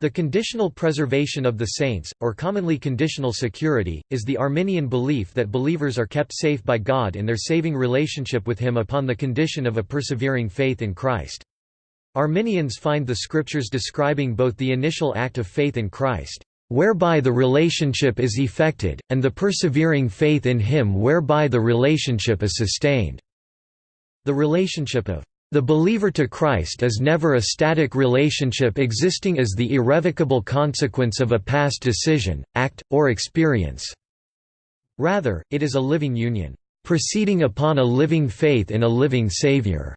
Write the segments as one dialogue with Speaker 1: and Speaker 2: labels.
Speaker 1: The conditional preservation of the saints, or commonly conditional security, is the Arminian belief that believers are kept safe by God in their saving relationship with Him upon the condition of a persevering faith in Christ. Arminians find the scriptures describing both the initial act of faith in Christ, whereby the relationship is effected, and the persevering faith in Him whereby the relationship is sustained. The relationship of the believer to Christ is never a static relationship existing as the irrevocable consequence of a past decision, act, or experience. Rather, it is a living union, proceeding upon a living faith in a living Savior.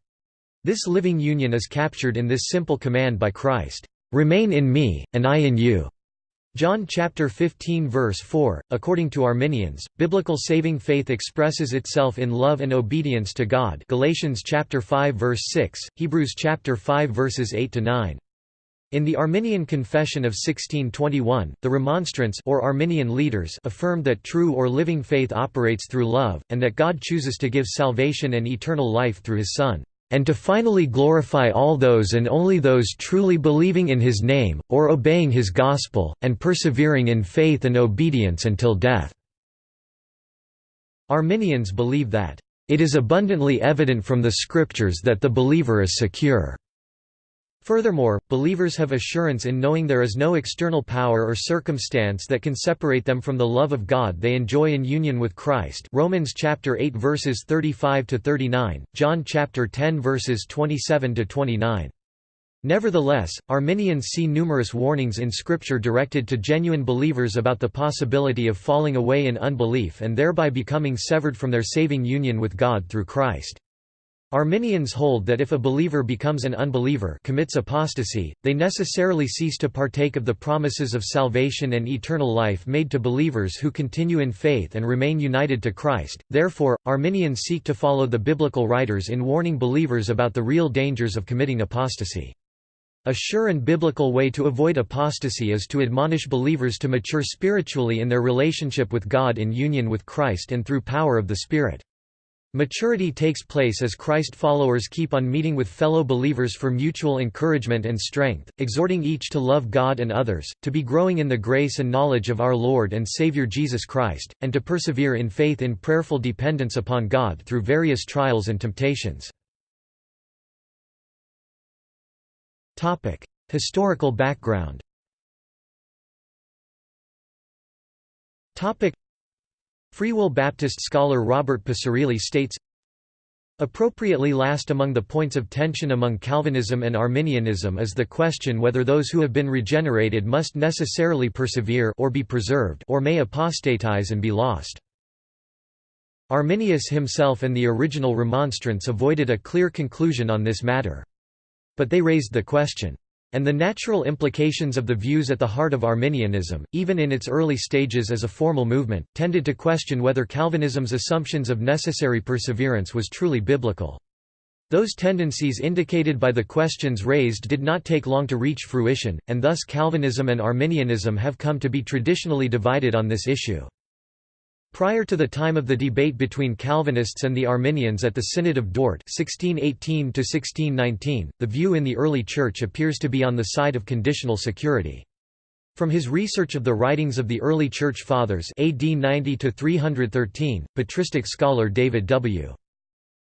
Speaker 1: This living union is captured in this simple command by Christ, "Remain in me, and I in you." John chapter 15 verse 4 According to Arminians biblical saving faith expresses itself in love and obedience to God. Galatians chapter 5 verse 6 Hebrews chapter 5 verses 8 to 9 in the Arminian Confession of 1621, the Remonstrants or Arminian leaders affirmed that true or living faith operates through love, and that God chooses to give salvation and eternal life through his Son and to finally glorify all those and only those truly believing in his name, or obeying his gospel, and persevering in faith and obedience until death." Arminians believe that, "...it is abundantly evident from the scriptures that the believer is secure." Furthermore, believers have assurance in knowing there is no external power or circumstance that can separate them from the love of God they enjoy in union with Christ. Romans chapter 8 verses 35 to 39, John chapter 10 verses 27 to 29. Nevertheless, Arminians see numerous warnings in Scripture directed to genuine believers about the possibility of falling away in unbelief and thereby becoming severed from their saving union with God through Christ. Arminians hold that if a believer becomes an unbeliever commits apostasy, they necessarily cease to partake of the promises of salvation and eternal life made to believers who continue in faith and remain united to Christ. Therefore, Arminians seek to follow the biblical writers in warning believers about the real dangers of committing apostasy. A sure and biblical way to avoid apostasy is to admonish believers to mature spiritually in their relationship with God in union with Christ and through power of the Spirit. Maturity takes place as Christ followers keep on meeting with fellow believers for mutual encouragement and strength, exhorting each to love God and others, to be growing in the grace and knowledge of our Lord and Savior Jesus Christ, and to persevere in faith in prayerful dependence upon God through various trials and temptations. Historical background Free Will Baptist scholar Robert Picirilli states, Appropriately last among the points of tension among Calvinism and Arminianism is the question whether those who have been regenerated must necessarily persevere or be preserved or may apostatize and be lost. Arminius himself and the original remonstrants avoided a clear conclusion on this matter. But they raised the question, and the natural implications of the views at the heart of Arminianism, even in its early stages as a formal movement, tended to question whether Calvinism's assumptions of necessary perseverance was truly biblical. Those tendencies indicated by the questions raised did not take long to reach fruition, and thus Calvinism and Arminianism have come to be traditionally divided on this issue. Prior to the time of the debate between Calvinists and the Arminians at the Synod of Dort 1618 the view in the early Church appears to be on the side of conditional security. From his research of the writings of the early Church Fathers AD 90-313, patristic scholar David W.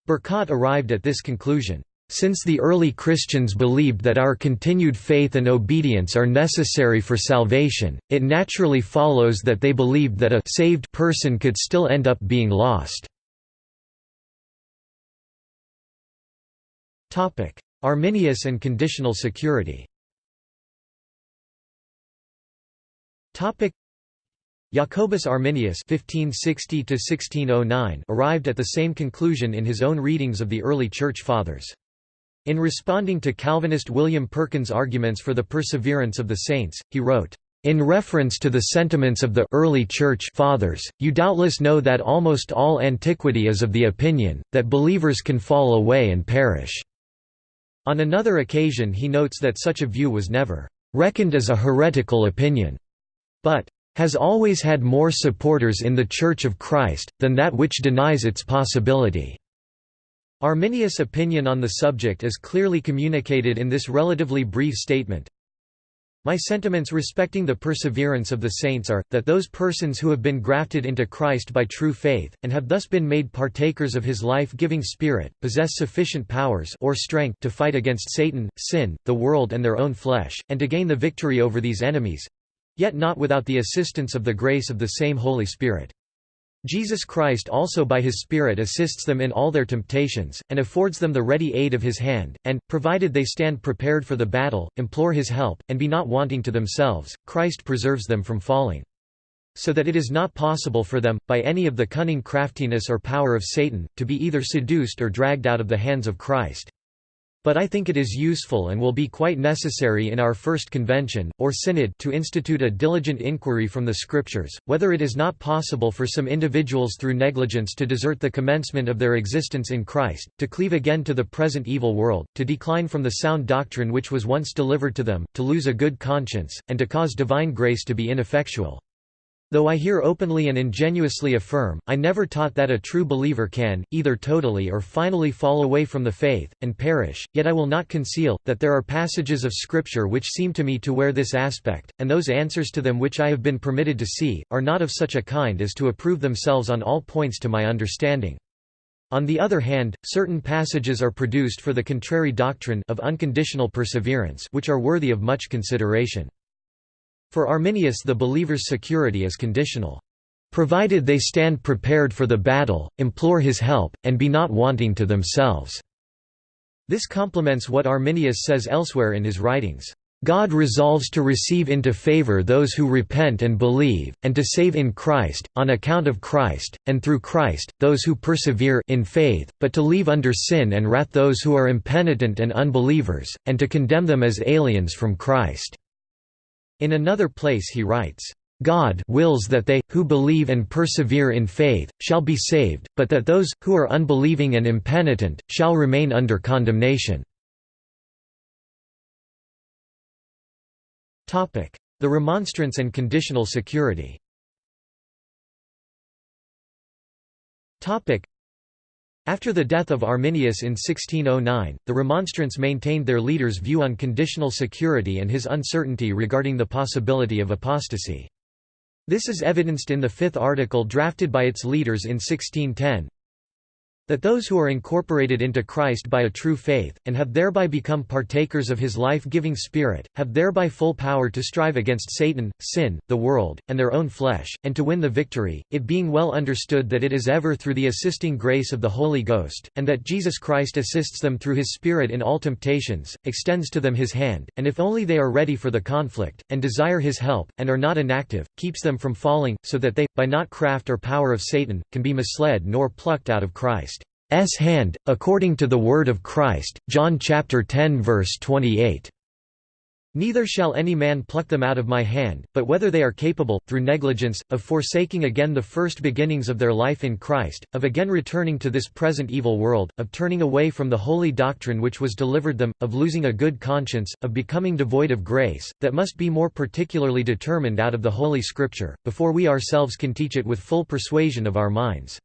Speaker 1: Bercot arrived at this conclusion. Since the early Christians believed that our continued faith and obedience are necessary for salvation, it naturally follows that they believed that a saved person could still end up being lost. Arminius and conditional security Jacobus Arminius (1560–1609) arrived at the same conclusion in his own readings of the early Church Fathers. In responding to Calvinist William Perkins' arguments for the perseverance of the saints, he wrote, in reference to the sentiments of the early Church fathers, you doubtless know that almost all antiquity is of the opinion, that believers can fall away and perish." On another occasion he notes that such a view was never "...reckoned as a heretical opinion," but "...has always had more supporters in the Church of Christ, than that which denies its possibility." Arminius' opinion on the subject is clearly communicated in this relatively brief statement. My sentiments respecting the perseverance of the saints are, that those persons who have been grafted into Christ by true faith, and have thus been made partakers of his life-giving Spirit, possess sufficient powers or strength to fight against Satan, sin, the world and their own flesh, and to gain the victory over these enemies—yet not without the assistance of the grace of the same Holy Spirit. Jesus Christ also by his Spirit assists them in all their temptations, and affords them the ready aid of his hand, and, provided they stand prepared for the battle, implore his help, and be not wanting to themselves, Christ preserves them from falling. So that it is not possible for them, by any of the cunning craftiness or power of Satan, to be either seduced or dragged out of the hands of Christ. But I think it is useful and will be quite necessary in our first convention, or synod to institute a diligent inquiry from the Scriptures, whether it is not possible for some individuals through negligence to desert the commencement of their existence in Christ, to cleave again to the present evil world, to decline from the sound doctrine which was once delivered to them, to lose a good conscience, and to cause divine grace to be ineffectual. Though I here openly and ingenuously affirm, I never taught that a true believer can, either totally or finally fall away from the faith, and perish, yet I will not conceal, that there are passages of Scripture which seem to me to wear this aspect, and those answers to them which I have been permitted to see, are not of such a kind as to approve themselves on all points to my understanding. On the other hand, certain passages are produced for the contrary doctrine of unconditional perseverance which are worthy of much consideration. For Arminius the believer's security is conditional. Provided they stand prepared for the battle, implore his help, and be not wanting to themselves." This complements what Arminius says elsewhere in his writings. God resolves to receive into favor those who repent and believe, and to save in Christ, on account of Christ, and through Christ, those who persevere in faith, but to leave under sin and wrath those who are impenitent and unbelievers, and to condemn them as aliens from Christ. In another place he writes, God wills that they, who believe and persevere in faith, shall be saved, but that those, who are unbelieving and impenitent, shall remain under condemnation." The Remonstrance and conditional security after the death of Arminius in 1609, the Remonstrants maintained their leader's view on conditional security and his uncertainty regarding the possibility of apostasy. This is evidenced in the fifth article drafted by its leaders in 1610, that those who are incorporated into Christ by a true faith, and have thereby become partakers of his life-giving Spirit, have thereby full power to strive against Satan, sin, the world, and their own flesh, and to win the victory, it being well understood that it is ever through the assisting grace of the Holy Ghost, and that Jesus Christ assists them through his Spirit in all temptations, extends to them his hand, and if only they are ready for the conflict, and desire his help, and are not inactive, keeps them from falling, so that they, by not craft or power of Satan, can be misled nor plucked out of Christ. S hand, according to the word of Christ, John chapter 10 verse 28. Neither shall any man pluck them out of my hand, but whether they are capable, through negligence, of forsaking again the first beginnings of their life in Christ, of again returning to this present evil world, of turning away from the holy doctrine which was delivered them, of losing a good conscience, of becoming devoid of grace, that must be more particularly determined out of the Holy Scripture, before we ourselves can teach it with full persuasion of our minds.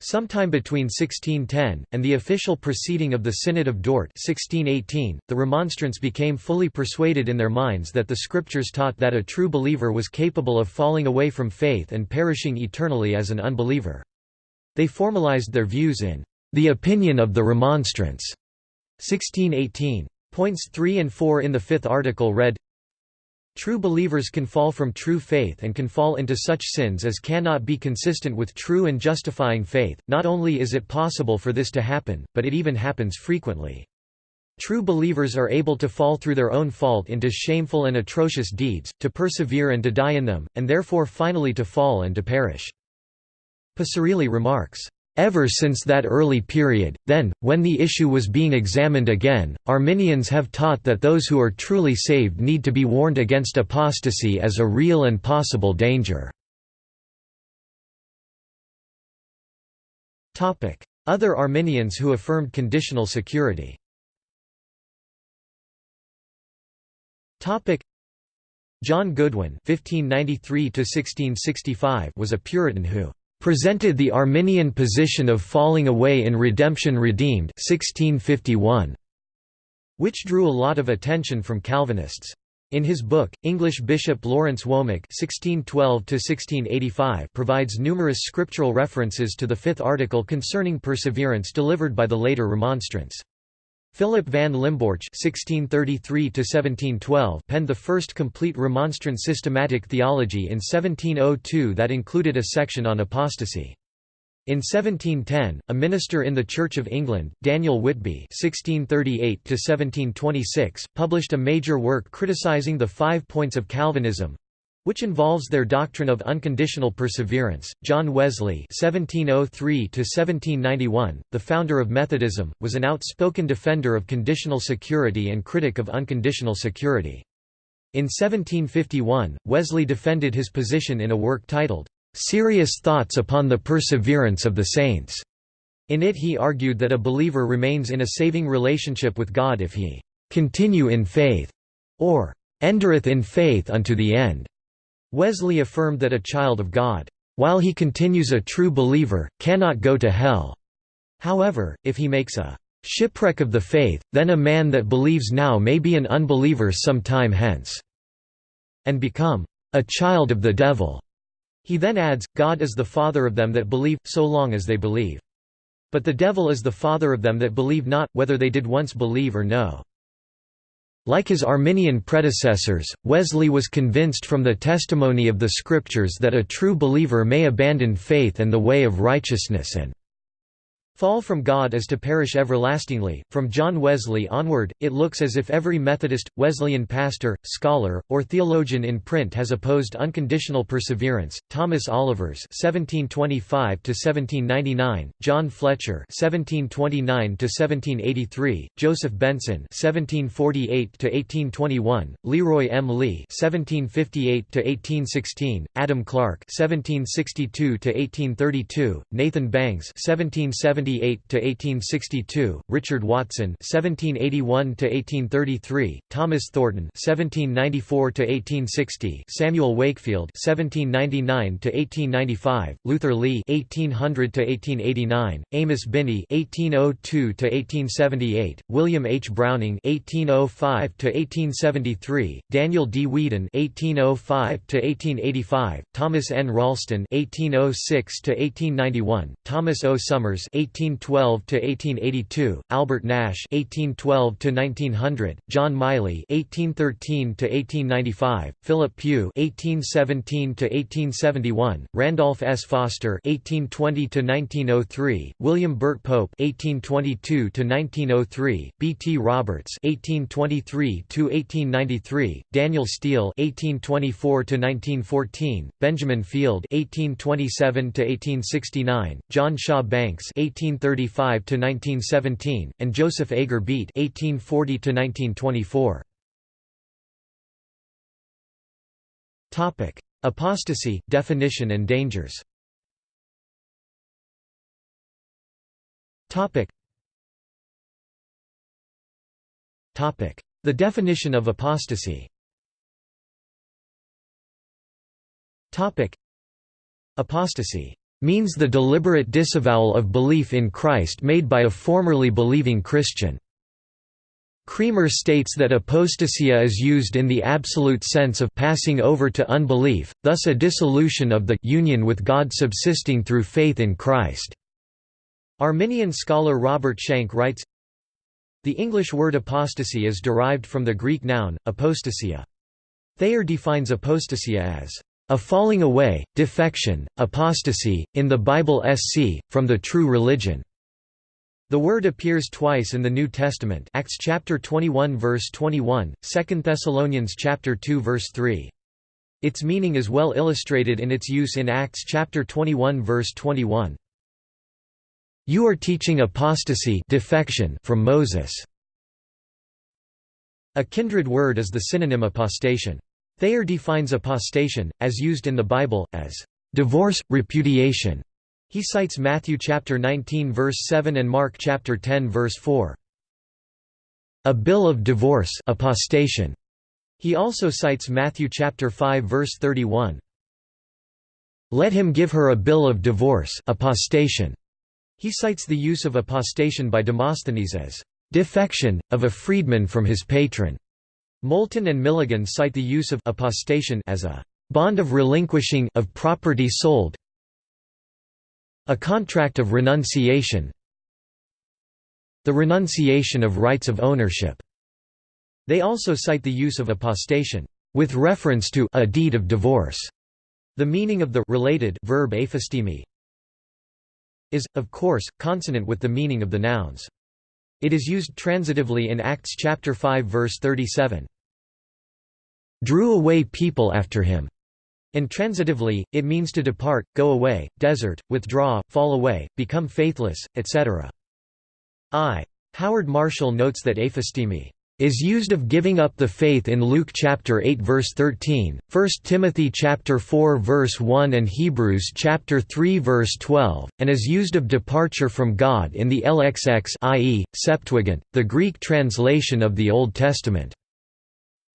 Speaker 1: Sometime between 1610, and the official proceeding of the Synod of Dort 1618, the Remonstrants became fully persuaded in their minds that the Scriptures taught that a true believer was capable of falling away from faith and perishing eternally as an unbeliever. They formalized their views in the opinion of the Remonstrants 1618. Points 3 and 4 in the fifth article read, True believers can fall from true faith and can fall into such sins as cannot be consistent with true and justifying faith. Not only is it possible for this to happen, but it even happens frequently. True believers are able to fall through their own fault into shameful and atrocious deeds, to persevere and to die in them, and therefore finally to fall and to perish. Picirilli remarks, Ever since that early period, then, when the issue was being examined again, Arminians have taught that those who are truly saved need to be warned against apostasy as a real and possible danger. Other Arminians who affirmed conditional security. John Goodwin (1593–1665) was a Puritan who presented the Arminian position of falling away in Redemption Redeemed 1651, which drew a lot of attention from Calvinists. In his book, English Bishop Lawrence Womack (1612–1685) provides numerous scriptural references to the fifth article concerning perseverance delivered by the later Remonstrants. Philip van Limborch (1633–1712) penned the first complete Remonstrant systematic theology in 1702 that included a section on apostasy. In 1710, a minister in the Church of England, Daniel Whitby (1638–1726), published a major work criticizing the Five Points of Calvinism, which involves their doctrine of unconditional perseverance. John Wesley (1703–1791), the founder of Methodism, was an outspoken defender of conditional security and critic of unconditional security. In 1751, Wesley defended his position in a work titled Serious Thoughts upon the Perseverance of the Saints. In it he argued that a believer remains in a saving relationship with God if he continue in faith, or endereth in faith unto the end. Wesley affirmed that a child of God, while he continues a true believer, cannot go to hell. However, if he makes a shipwreck of the faith, then a man that believes now may be an unbeliever some time hence, and become a child of the devil. He then adds, God is the father of them that believe, so long as they believe. But the devil is the father of them that believe not, whether they did once believe or no. Like his Arminian predecessors, Wesley was convinced from the testimony of the Scriptures that a true believer may abandon faith and the way of righteousness and Fall from God is to perish everlastingly. From John Wesley onward, it looks as if every Methodist, Wesleyan pastor, scholar, or theologian in print has opposed unconditional perseverance. Thomas Olivers (1725–1799), John Fletcher (1729–1783), Joseph Benson (1748–1821), Leroy M. Lee (1758–1816), Adam Clarke (1762–1832), Nathan Bangs (1770 to 1862, Richard Watson 1781 to 1833, Thomas Thornton 1794 to 1860, Samuel Wakefield 1799 to 1895, Luther Lee 1800 to 1889, Amos Binney 1802 to 1878, William H. Browning 1805 to 1873, Daniel D. Whedon 1805 to 1885, Thomas N. Ralston 1806 to 1891, Thomas O. Summers 1812 to 1882, Albert Nash 1812 to 1900, John Miley 1813 to 1895, Philip Pugh 1817 to 1871, Randolph S. Foster 1820 to 1903, William Burt Pope 1822 to 1903, B. T. Roberts 1823 to 1893, Daniel Steele 1824 to 1914, Benjamin Field 1827 to 1869, John Shaw Banks 18 1835 to 1917, and Joseph Agar Beet 1840 to 1924. Topic: Apostasy, definition and dangers. Topic. Topic: The definition of apostasy. Topic: Apostasy means the deliberate disavowal of belief in Christ made by a formerly believing Christian. Cremer states that apostasia is used in the absolute sense of passing over to unbelief, thus a dissolution of the union with God subsisting through faith in Christ. Arminian scholar Robert Shank writes, The English word apostasy is derived from the Greek noun, apostasia. Thayer defines apostasia as a falling away, defection, apostasy, in the Bible sc. from the true religion. The word appears twice in the New Testament Acts chapter 21 verse 21, 2 Thessalonians chapter 2 verse 3. Its meaning is well illustrated in its use in Acts chapter 21 verse 21. You are teaching apostasy defection from Moses. A kindred word is the synonym apostasion. Thayer defines apostasion, as used in the Bible, as divorce, repudiation. He cites Matthew chapter 19 verse 7 and Mark chapter 10 verse 4. A bill of divorce apostasion. He also cites Matthew chapter 5 verse 31. Let him give her a bill of divorce apostasion. He cites the use of apostasion by Demosthenes as defection, of a freedman from his patron. Moulton and Milligan cite the use of apostasion as a bond of relinquishing of property sold a contract of renunciation the renunciation of rights of ownership. They also cite the use of apostasion with reference to a deed of divorce. The meaning of the related verb aphistemi is, of course, consonant with the meaning of the nouns. It is used transitively in Acts chapter 5 verse 37. Drew away people after him. And transitively, it means to depart, go away, desert, withdraw, fall away, become faithless, etc. I. Howard Marshall notes that aphistemi is used of giving up the faith in Luke chapter 8 verse 13, 1 Timothy chapter 4 verse 1 and Hebrews chapter 3 verse 12, and is used of departure from God in the LXX i.e., Septuagint, the Greek translation of the Old Testament.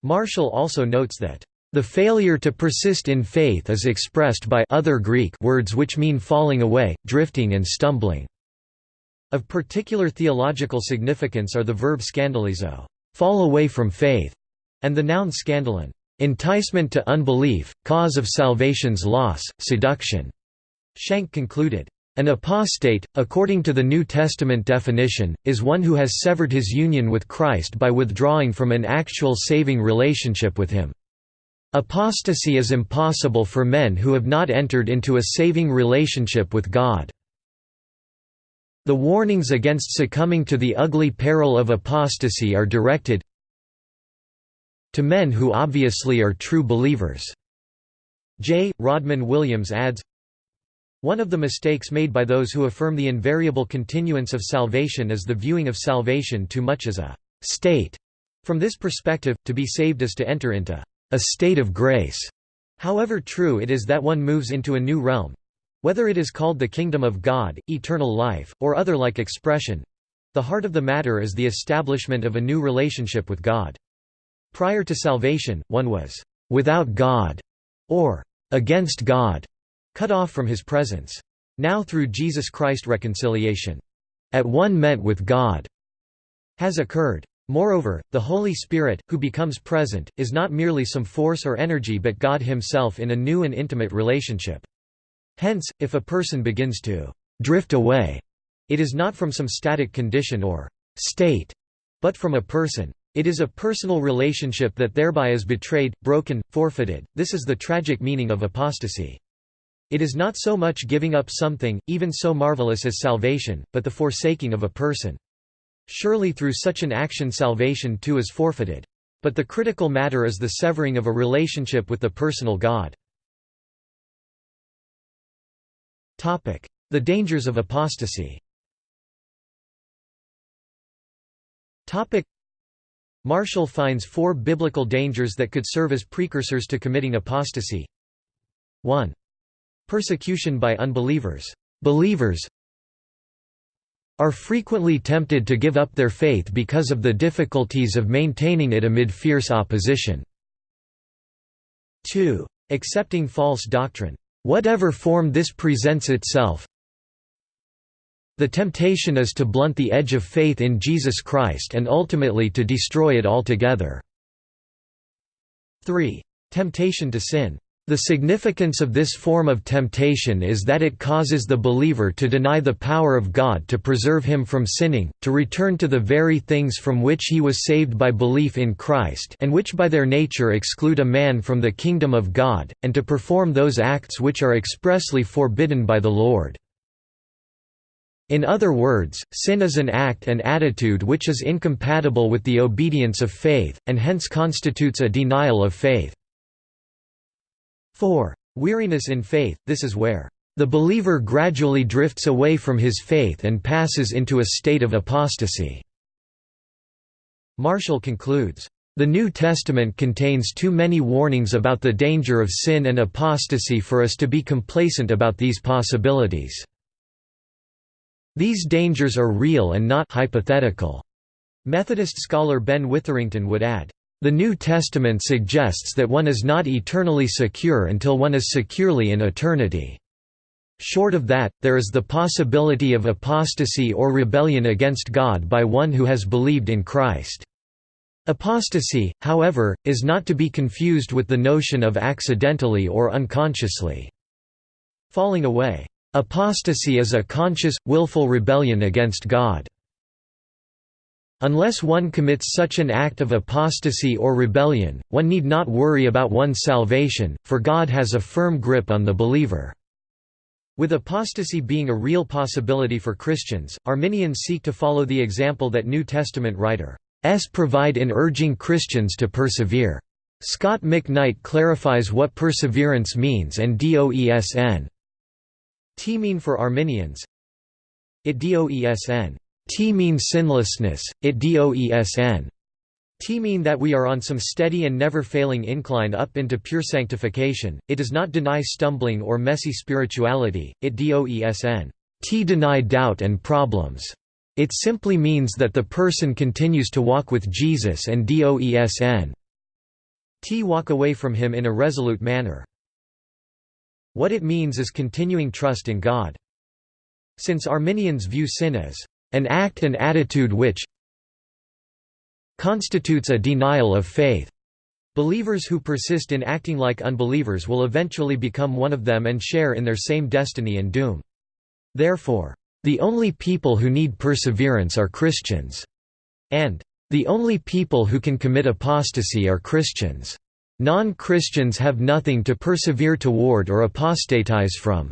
Speaker 1: Marshall also notes that the failure to persist in faith is expressed by other Greek words which mean falling away, drifting and stumbling. Of particular theological significance are the verb scandalizo fall away from faith, and the noun scandalon enticement to unbelief, cause of salvation's loss, seduction. Shank concluded, an apostate, according to the New Testament definition, is one who has severed his union with Christ by withdrawing from an actual saving relationship with him. Apostasy is impossible for men who have not entered into a saving relationship with God. The warnings against succumbing to the ugly peril of apostasy are directed to men who obviously are true believers. J. Rodman Williams adds, One of the mistakes made by those who affirm the invariable continuance of salvation is the viewing of salvation too much as a state. From this perspective, to be saved is to enter into a state of grace. However true it is that one moves into a new realm, whether it is called the kingdom of God, eternal life, or other like expression, the heart of the matter is the establishment of a new relationship with God. Prior to salvation, one was without God or against God, cut off from his presence. Now through Jesus Christ reconciliation, at one meant with God, has occurred. Moreover, the Holy Spirit, who becomes present, is not merely some force or energy but God himself in a new and intimate relationship. Hence, if a person begins to drift away, it is not from some static condition or state, but from a person. It is a personal relationship that thereby is betrayed, broken, forfeited. This is the tragic meaning of apostasy. It is not so much giving up something, even so marvelous as salvation, but the forsaking of a person. Surely through such an action salvation too is forfeited. But the critical matter is the severing of a relationship with the personal God. The dangers of apostasy Marshall finds four biblical dangers that could serve as precursors to committing apostasy 1. Persecution by unbelievers. Believers are frequently tempted to give up their faith because of the difficulties of maintaining it amid fierce opposition. 2. Accepting false doctrine. Whatever form this presents itself, the temptation is to blunt the edge of faith in Jesus Christ and ultimately to destroy it altogether. 3. Temptation to sin. The significance of this form of temptation is that it causes the believer to deny the power of God to preserve him from sinning, to return to the very things from which he was saved by belief in Christ and which by their nature exclude a man from the kingdom of God, and to perform those acts which are expressly forbidden by the Lord. In other words, sin is an act and attitude which is incompatible with the obedience of faith, and hence constitutes a denial of faith. 4. Weariness in faith – This is where the believer gradually drifts away from his faith and passes into a state of apostasy. Marshall concludes, "...the New Testament contains too many warnings about the danger of sin and apostasy for us to be complacent about these possibilities. These dangers are real and not hypothetical." Methodist scholar Ben Witherington would add, the New Testament suggests that one is not eternally secure until one is securely in eternity. Short of that, there is the possibility of apostasy or rebellion against God by one who has believed in Christ. Apostasy, however, is not to be confused with the notion of accidentally or unconsciously falling away. Apostasy is a conscious, willful rebellion against God. Unless one commits such an act of apostasy or rebellion, one need not worry about one's salvation, for God has a firm grip on the believer. With apostasy being a real possibility for Christians, Arminians seek to follow the example that New Testament writers provide in urging Christians to persevere. Scot McKnight clarifies what perseverance means and doesn t mean for Arminians. It doesn T means sinlessness, it doesn. T mean that we are on some steady and never-failing incline up into pure sanctification, it does not deny stumbling or messy spirituality, it doesn. T deny doubt and problems. It simply means that the person continues to walk with Jesus and doesn. T walk away from him in a resolute manner. What it means is continuing trust in God. Since Arminians view sin as an act and attitude which constitutes a denial of faith. Believers who persist in acting like unbelievers will eventually become one of them and share in their same destiny and doom. Therefore, the only people who need perseverance are Christians, and the only people who can commit apostasy are Christians. Non-Christians have nothing to persevere toward or apostatize from.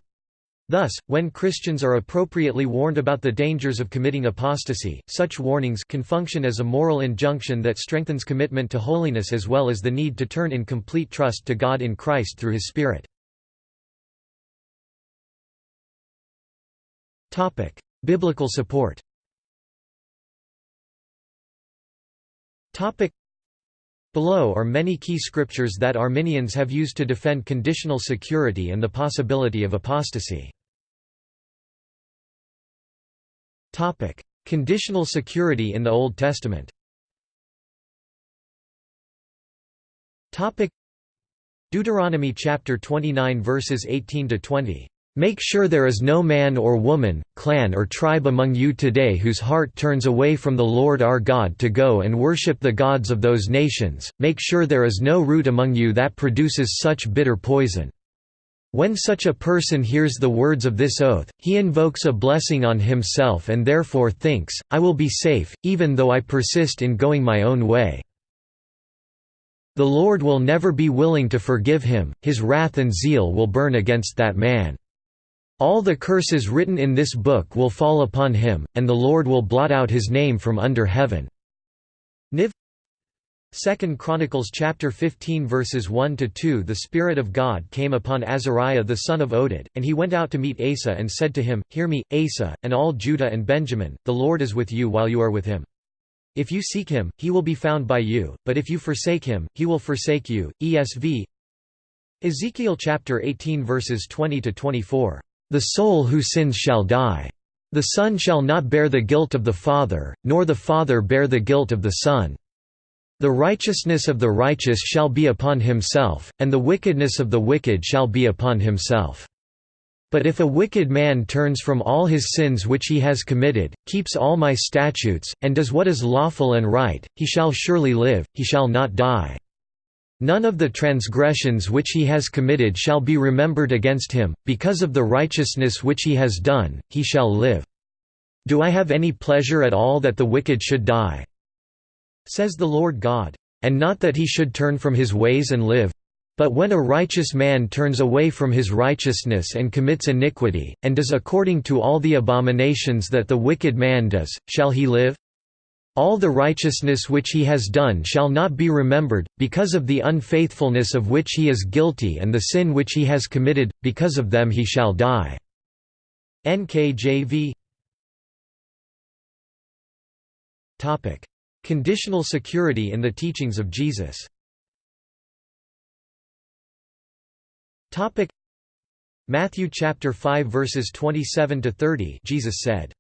Speaker 1: Thus, when Christians are appropriately warned about the dangers of committing apostasy, such warnings can function as a moral injunction that strengthens commitment to holiness as well as the need to turn in complete trust to God in Christ through His Spirit. Biblical support Below are many key scriptures that Arminians have used to defend conditional security and the possibility of apostasy. Topic: Conditional security in the Old Testament. Topic: Deuteronomy chapter 29 verses 18 to 20. Make sure there is no man or woman, clan or tribe among you today whose heart turns away from the Lord our God to go and worship the gods of those nations, make sure there is no root among you that produces such bitter poison. When such a person hears the words of this oath, he invokes a blessing on himself and therefore thinks, I will be safe, even though I persist in going my own way. The Lord will never be willing to forgive him, his wrath and zeal will burn against that man. All the curses written in this book will fall upon him, and the Lord will blot out his name from under heaven. Niv 2 Chronicles chapter 15 verses 1 to 2 The Spirit of God came upon Azariah the son of Oded, and he went out to meet Asa and said to him, Hear me, Asa, and all Judah and Benjamin, the Lord is with you while you are with him. If you seek him, he will be found by you, but if you forsake him, he will forsake you. ESV Ezekiel chapter 18 verses 20 to 24. The soul who sins shall die. The son shall not bear the guilt of the father, nor the father bear the guilt of the son. The righteousness of the righteous shall be upon himself, and the wickedness of the wicked shall be upon himself. But if a wicked man turns from all his sins which he has committed, keeps all my statutes, and does what is lawful and right, he shall surely live, he shall not die. None of the transgressions which he has committed shall be remembered against him, because of the righteousness which he has done, he shall live. Do I have any pleasure at all that the wicked should die? Says the Lord God. And not that he should turn from his ways and live. But when a righteous man turns away from his righteousness and commits iniquity, and does according to all the abominations that the wicked man does, shall he live? All the righteousness which he has done shall not be remembered, because of the unfaithfulness of which he is guilty and the sin which he has committed, because of them he shall die. NKJV Conditional security in the teachings of Jesus Matthew chapter 5 verses 27 to 30 Jesus said,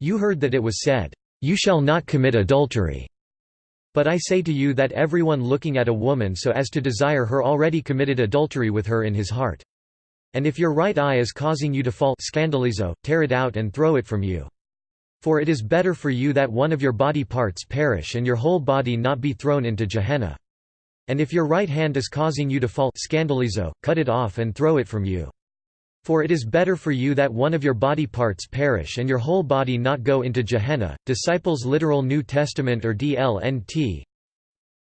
Speaker 1: You heard that it was said, You shall not commit adultery. But I say to you that everyone looking at a woman so as to desire her already committed adultery with her in his heart. And if your right eye is causing you to fall scandalizo, tear it out and throw it from you. For it is better for you that one of your body parts perish and your whole body not be thrown into Gehenna. And if your right hand is causing you to fall scandalizo, cut it off and throw it from you. For it is better for you that one of your body parts perish and your whole body not go into Gehenna. Disciples Literal New Testament or DLNT.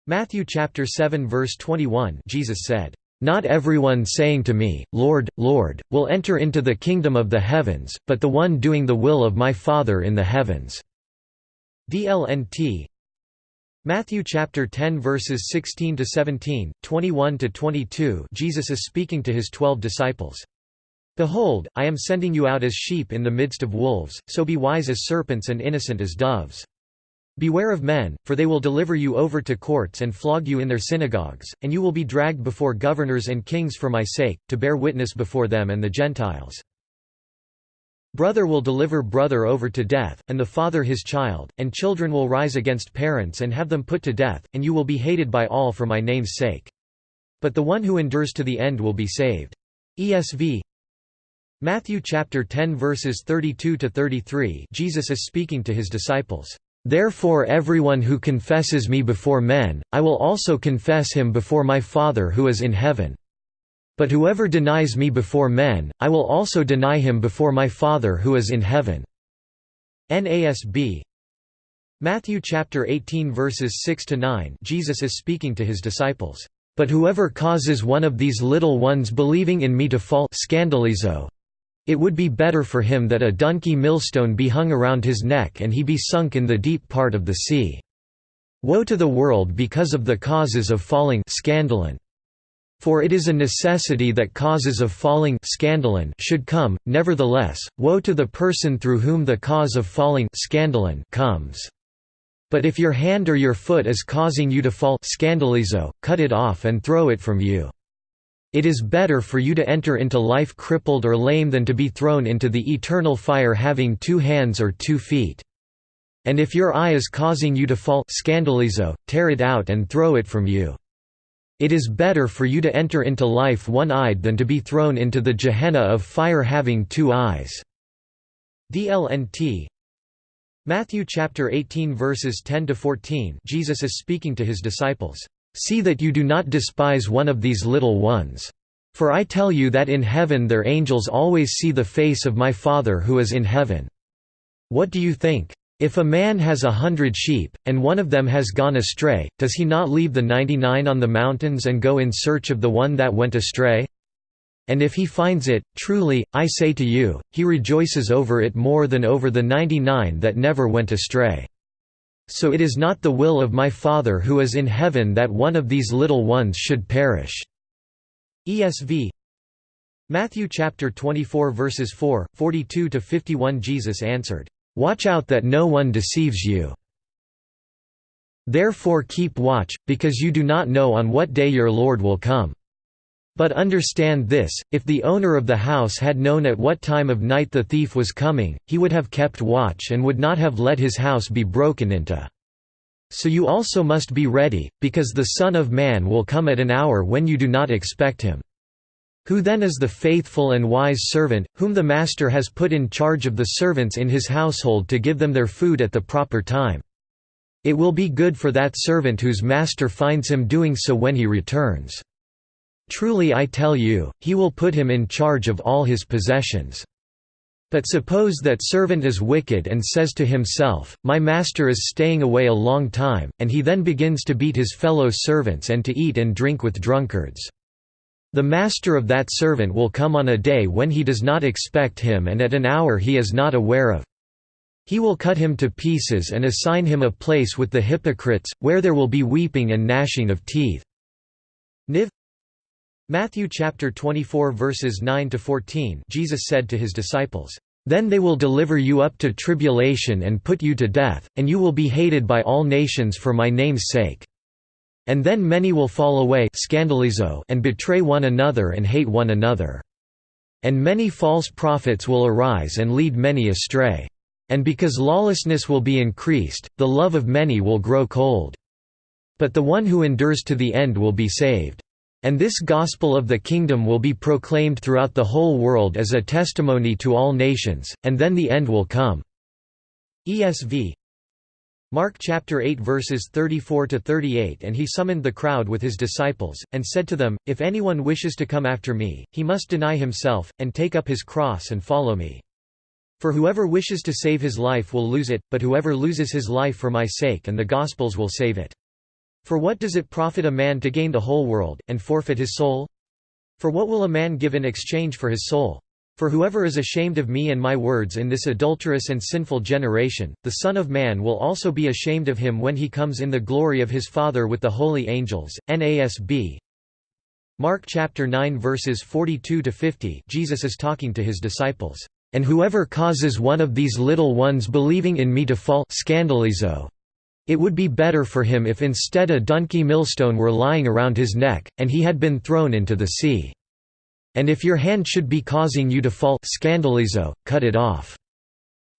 Speaker 1: Matthew chapter 7 verse 21 Jesus said, "Not everyone saying to me, Lord, Lord, will enter into the kingdom of the heavens, but the one doing the will of my Father in the heavens." DLNT. Matthew chapter 10 verses 16 to 17, 21 to 22. Jesus is speaking to his 12 disciples. Behold, I am sending you out as sheep in the midst of wolves, so be wise as serpents and innocent as doves. Beware of men, for they will deliver you over to courts and flog you in their synagogues, and you will be dragged before governors and kings for my sake, to bear witness before them and the Gentiles. Brother will deliver brother over to death, and the father his child, and children will rise against parents and have them put to death, and you will be hated by all for my name's sake. But the one who endures to the end will be saved. ESV Matthew chapter 10 verses 32 to 33 Jesus is speaking to his disciples. Therefore everyone who confesses me before men, I will also confess him before my Father who is in heaven. But whoever denies me before men, I will also deny him before my Father who is in heaven. NASB Matthew chapter 18 verses 6 to 9 Jesus is speaking to his disciples. But whoever causes one of these little ones believing in me to fall scandalizo, it would be better for him that a donkey millstone be hung around his neck and he be sunk in the deep part of the sea. Woe to the world because of the causes of falling scandalon. For it is a necessity that causes of falling scandalon should come, nevertheless, woe to the person through whom the cause of falling scandalon comes. But if your hand or your foot is causing you to fall scandalizo, cut it off and throw it from you. It is better for you to enter into life crippled or lame than to be thrown into the eternal fire having two hands or two feet. And if your eye is causing you to fall scandalizo, tear it out and throw it from you. It is better for you to enter into life one-eyed than to be thrown into the Gehenna of fire having two eyes. DLNT Matthew chapter 18 verses 10 to 14 Jesus is speaking to his disciples. See that you do not despise one of these little ones. For I tell you that in heaven their angels always see the face of my Father who is in heaven. What do you think? If a man has a hundred sheep, and one of them has gone astray, does he not leave the ninety-nine on the mountains and go in search of the one that went astray? And if he finds it, truly, I say to you, he rejoices over it more than over the ninety-nine that never went astray. So it is not the will of my Father who is in heaven that one of these little ones should perish." ESV Matthew chapter 24 verses 4, 42 to 51 Jesus answered, "Watch out that no one deceives you. Therefore keep watch, because you do not know on what day your Lord will come." But understand this, if the owner of the house had known at what time of night the thief was coming, he would have kept watch and would not have let his house be broken into. So you also must be ready, because the Son of Man will come at an hour when you do not expect him. Who then is the faithful and wise servant, whom the master has put in charge of the servants in his household to give them their food at the proper time? It will be good for that servant whose master finds him doing so when he returns. Truly I tell you, he will put him in charge of all his possessions. But suppose that servant is wicked and says to himself, My master is staying away a long time, and he then begins to beat his fellow servants and to eat and drink with drunkards. The master of that servant will come on a day when he does not expect him and at an hour he is not aware of. He will cut him to pieces and assign him a place with the hypocrites, where there will be weeping and gnashing of teeth. Niv Matthew chapter 24 verses 9 to 14 Jesus said to his disciples, "Then they will deliver you up to tribulation and put you to death, and you will be hated by all nations for my name's sake. And then many will fall away scandalizo and betray one another and hate one another. And many false prophets will arise and lead many astray. And because lawlessness will be increased, the love of many will grow cold. But the one who endures to the end will be saved." And this gospel of the kingdom will be proclaimed throughout the whole world as a testimony to all nations, and then the end will come. ESV Mark chapter 8 verses 34 to 38 And he summoned the crowd with his disciples and said to them if anyone wishes to come after me he must deny himself and take up his cross and follow me. For whoever wishes to save his life will lose it but whoever loses his life for my sake and the gospel's will save it For what does it profit a man to gain the whole world and forfeit his soul For what will a man give in exchange for his soul for whoever is ashamed of me and my words in this adulterous and sinful generation, the Son of Man will also be ashamed of him when he comes in the glory of his Father with the holy angels. NASB Mark chapter 9 verses 42 to 50 Jesus is talking to his disciples. And whoever causes one of these little ones believing in me to fall scandalizo, it would be better for him if instead a donkey millstone were lying around his neck, and he had been thrown into the sea. And if your hand should be causing you to fall scandalizo, cut it off.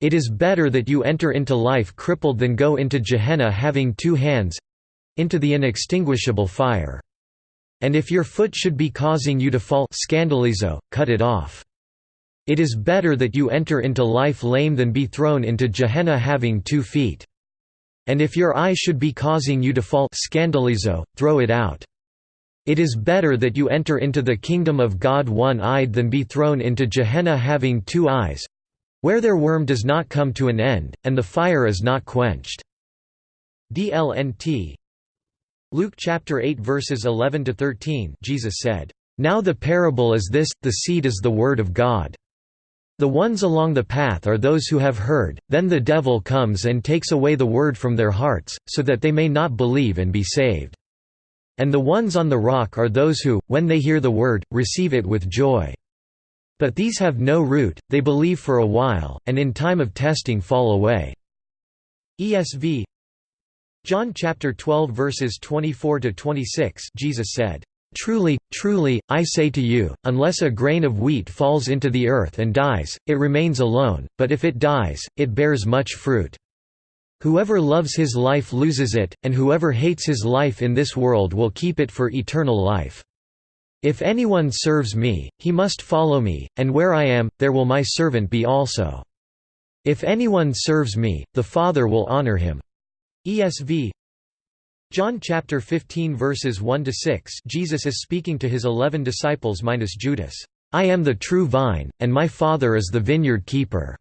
Speaker 1: It is better that you enter into life crippled than go into Gehenna having two hands—into the inextinguishable fire. And if your foot should be causing you to fall scandalizo, cut it off. It is better that you enter into life lame than be thrown into Gehenna having two feet. And if your eye should be causing you to fall scandalizo, throw it out. It is better that you enter into the kingdom of God one-eyed than be thrown into Gehenna having two eyes where their worm does not come to an end, and the fire is not quenched." DLNT Luke chapter 8 verses 11 to 13 Jesus said, "Now the parable is this, the seed is the word of God. The ones along the path are those who have heard, then the devil comes and takes away the word from their hearts, so that they may not believe and be saved. And the ones on the rock are those who, when they hear the word, receive it with joy. But these have no root, they believe for a while, and in time of testing fall away." ESV John chapter 12 verses 24 to 26 Jesus said, Truly, truly, I say to you, unless a grain of wheat falls into the earth and dies, it remains alone, but if it dies, it bears much fruit. Whoever loves his life loses it, and whoever hates his life in this world will keep it for eternal life. If anyone serves me, he must follow me, and where I am, there will my servant be also. If anyone serves me, the Father will honor him. ESV John chapter 15 verses 1 to 6 Jesus is speaking to his 11 disciples minus Judas. I am the true vine, and my Father is the vineyard keeper.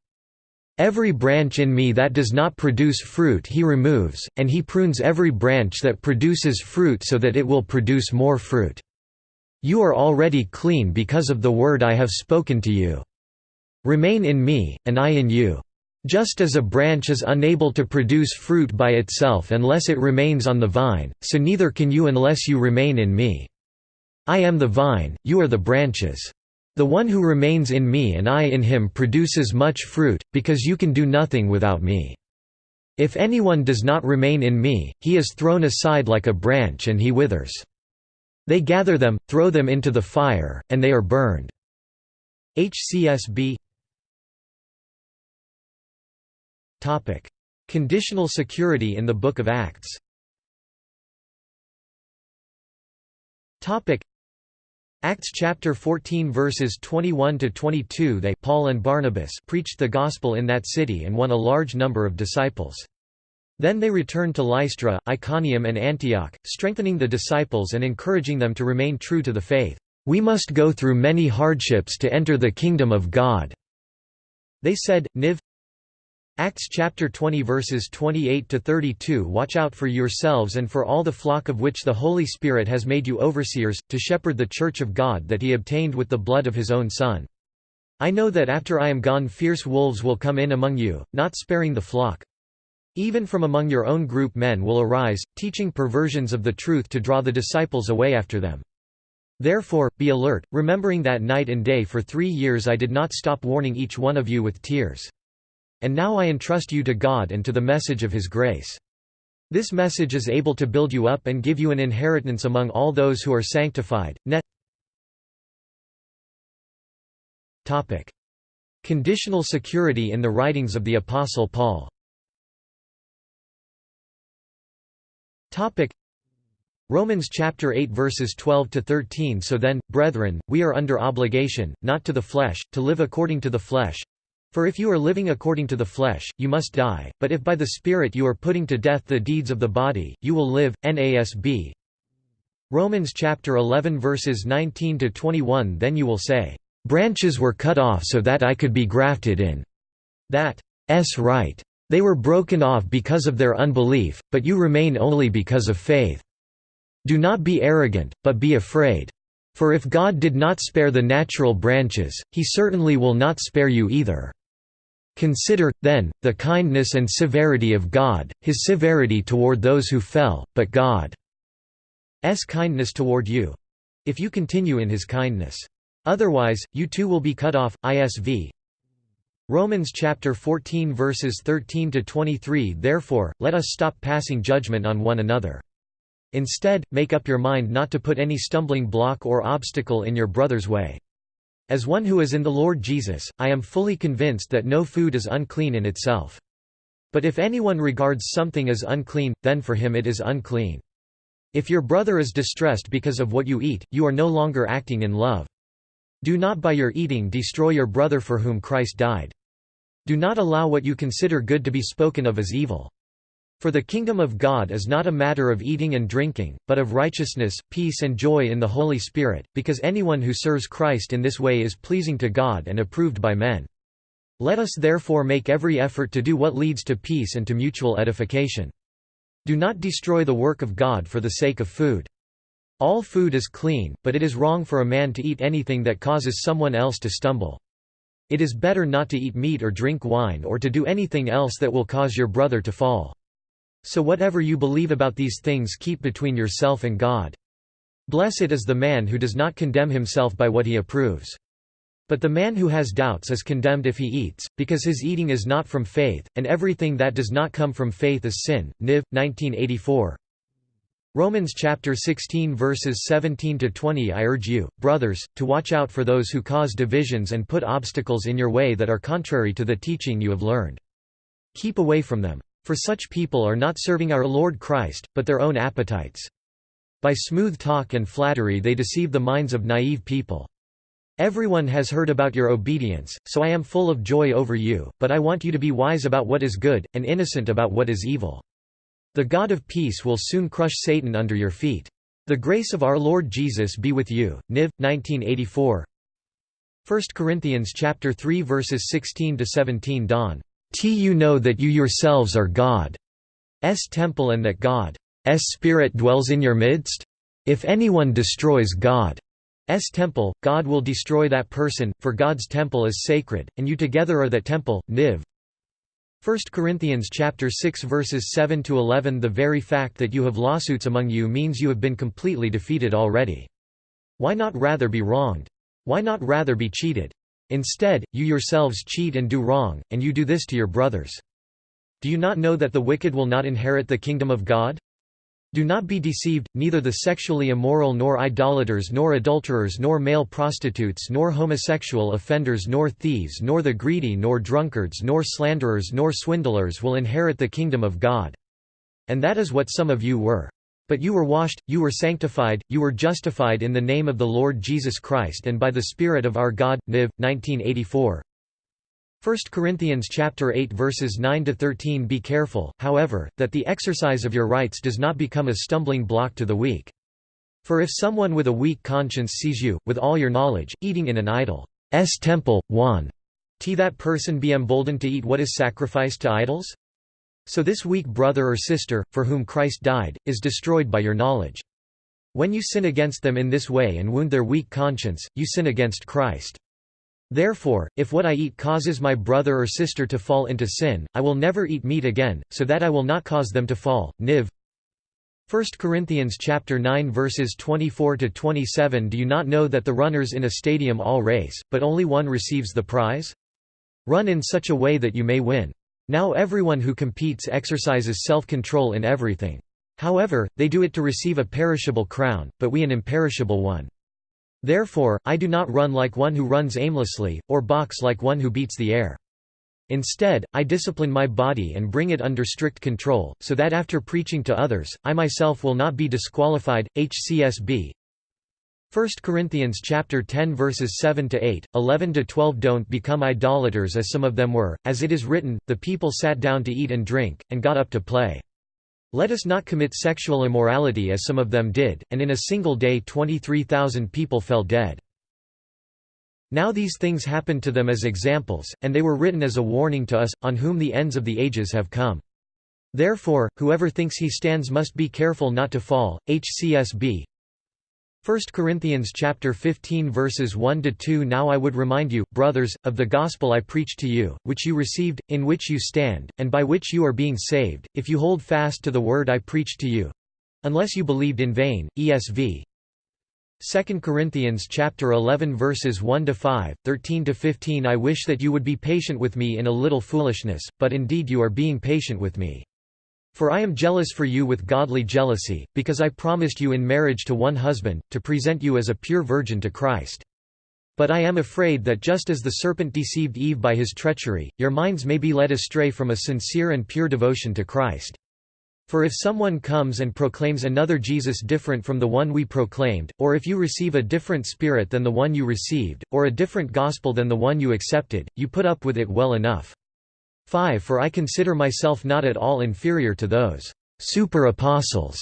Speaker 1: Every branch in me that does not produce fruit he removes, and he prunes every branch that produces fruit so that it will produce more fruit. You are already clean because of the word I have spoken to you. Remain in me, and I in you. Just as a branch is unable to produce fruit by itself unless it remains on the vine, so neither can you unless you remain in me. I am the vine, you are the branches. The one who remains in me and I in him produces much fruit, because you can do nothing without me. If anyone does not remain in me, he is thrown aside like a branch and he withers. They gather them, throw them into the fire, and they are burned. HCSB Conditional security in the Book of Acts Topic: Acts chapter 14 verses 21 to 22 They Paul and Barnabas preached the gospel in that city and won a large number of disciples. Then they returned to Lystra, Iconium and Antioch, strengthening the disciples and encouraging them to remain true to the faith. We must go through many hardships to enter the kingdom of God. They said, Niv Acts chapter 20 verses 28 to 32 Watch out for yourselves and for all the flock of which the Holy Spirit has made you overseers, to shepherd the church of God that he obtained with the blood of his own Son. I know that after I am gone fierce wolves will come in among you, not sparing the flock. Even from among your own group men will arise, teaching perversions of the truth to draw the disciples away after them. Therefore, be alert, remembering that night and day for three years I did not stop warning each one of you with tears. And now I entrust you to God and to the message of His grace. This message is able to build you up and give you an inheritance among all those who are sanctified. Net Topic. Conditional security in the writings of the Apostle Paul Topic. Romans chapter 8 verses 12 to 13 So then, brethren, we are under obligation, not to the flesh, to live according to the flesh, For if you are living according to the flesh, you must die, but if by the Spirit you are putting to death the deeds of the body, you will live. NASB Romans chapter 11 verses 19 to 21 Then you will say, branches were cut off so that I could be grafted in. That s right. They were broken off because of their unbelief, but you remain only because of faith. Do not be arrogant, but be afraid. For if God did not spare the natural branches, he certainly will not spare you either. Consider, then, the kindness and severity of God, his severity toward those who fell, but God's kindness toward you. If you continue in his kindness. Otherwise, you too will be cut off. ISV Romans chapter 14 verses 13 to 23 Therefore, let us stop passing judgment on one another. Instead, make up your mind not to put any stumbling block or obstacle in your brother's way. As one who is in the Lord Jesus, I am fully convinced that no food is unclean in itself. But if anyone regards something as unclean, then for him it is unclean. If your brother is distressed because of what you eat, you are no longer acting in love. Do not by your eating destroy your brother for whom Christ died. Do not allow what you consider good to be spoken of as evil. For the kingdom of God is not a matter of eating and drinking, but of righteousness, peace and joy in the Holy Spirit, because anyone who serves Christ in this way is pleasing to God and approved by men. Let us therefore make every effort to do what leads to peace and to mutual edification. Do not destroy the work of God for the sake of food. All food is clean, but it is wrong for a man to eat anything that causes someone else to stumble. It is better not to eat meat or drink wine or to do anything else that will cause your brother to fall. So whatever you believe about these things keep between yourself and God. Blessed is the man who does not condemn himself by what he approves. But the man who has doubts is condemned if he eats, because his eating is not from faith, and everything that does not come from faith is sin. Niv. 1984. Romans chapter 16 verses 17 to 20 I urge you, brothers, to watch out for those who cause divisions and put obstacles in your way that are contrary to the teaching you have learned. Keep away from them. For such people are not serving our Lord Christ, but their own appetites. By smooth talk and flattery they deceive the minds of naive people. Everyone has heard about your obedience, so I am full of joy over you, but I want you to be wise about what is good, and innocent about what is evil. The God of peace will soon crush Satan under your feet. The grace of our Lord Jesus be with you. Niv. 1984 1 Corinthians chapter 3 verses 16 to 17 Don. T you know that you yourselves are God's temple and that God's Spirit dwells in your midst? If anyone destroys God's temple, God will destroy that person, for God's temple is sacred, and you together are that temple. Niv. 1 Corinthians chapter 6 verses 7 to 11 The very fact that you have lawsuits among you means you have been completely defeated already. Why not rather be wronged? Why not rather be cheated? Instead, you yourselves cheat and do wrong, and you do this to your brothers. Do you not know that the wicked will not inherit the kingdom of God? Do not be deceived, neither the sexually immoral nor idolaters nor adulterers nor male prostitutes nor homosexual offenders nor thieves nor the greedy nor drunkards nor slanderers nor swindlers will inherit the kingdom of God. And that is what some of you were. But you were washed, you were sanctified, you were justified in the name of the Lord Jesus Christ and by the Spirit of our God. Niv. 1984. 1 Corinthians chapter 8 verses 9 to 13 Be careful, however, that the exercise of your rights does not become a stumbling block to the weak. For if someone with a weak conscience sees you, with all your knowledge, eating in an idol's temple, 1. T that person be emboldened to eat what is sacrificed to idols? So this weak brother or sister, for whom Christ died, is destroyed by your knowledge. When you sin against them in this way and wound their weak conscience, you sin against Christ. Therefore, if what I eat causes my brother or sister to fall into sin, I will never eat meat again, so that I will not cause them to fall. Niv. 1 Corinthians chapter 9 verses 24 to 27 Do you not know that the runners in a stadium all race, but only one receives the prize? Run in such a way that you may win. Now everyone who competes exercises self-control in everything. However, they do it to receive a perishable crown, but we an imperishable one. Therefore, I do not run like one who runs aimlessly, or box like one who beats the air. Instead, I discipline my body and bring it under strict control, so that after preaching to others, I myself will not be disqualified. HCSB 1 Corinthians chapter 10 verses 7 to 8, 11 to 12 Don't become idolaters as some of them were, as it is written, the people sat down to eat and drink, and got up to play. Let us not commit sexual immorality as some of them did, and in a single day 23,000 people fell dead. Now these things happened to them as examples, and they were written as a warning to us, on whom the ends of the ages have come. Therefore, whoever thinks he stands must be careful not to fall. HCSB 1 Corinthians chapter 15 verses 1 to 2 Now I would remind you, brothers, of the gospel I preached to you, which you received, in which you stand, and by which you are being saved, if you hold fast to the word I preached to you. Unless you believed in vain. ESV 2 Corinthians chapter 11 verses 1 to 5, 13 to 15 I wish that you would be patient with me in a little foolishness, but indeed you are being patient with me. For I am jealous for you with godly jealousy, because I promised you in marriage to one husband, to present you as a pure virgin to Christ. But I am afraid that just as the serpent deceived Eve by his treachery, your minds may be led astray from a sincere and pure devotion to Christ. For if someone comes and proclaims another Jesus different from the one we proclaimed, or if you receive a different spirit than the one you received, or a different gospel than the one you accepted, you put up with it well enough. 5 For I consider myself not at all inferior to those super-apostles.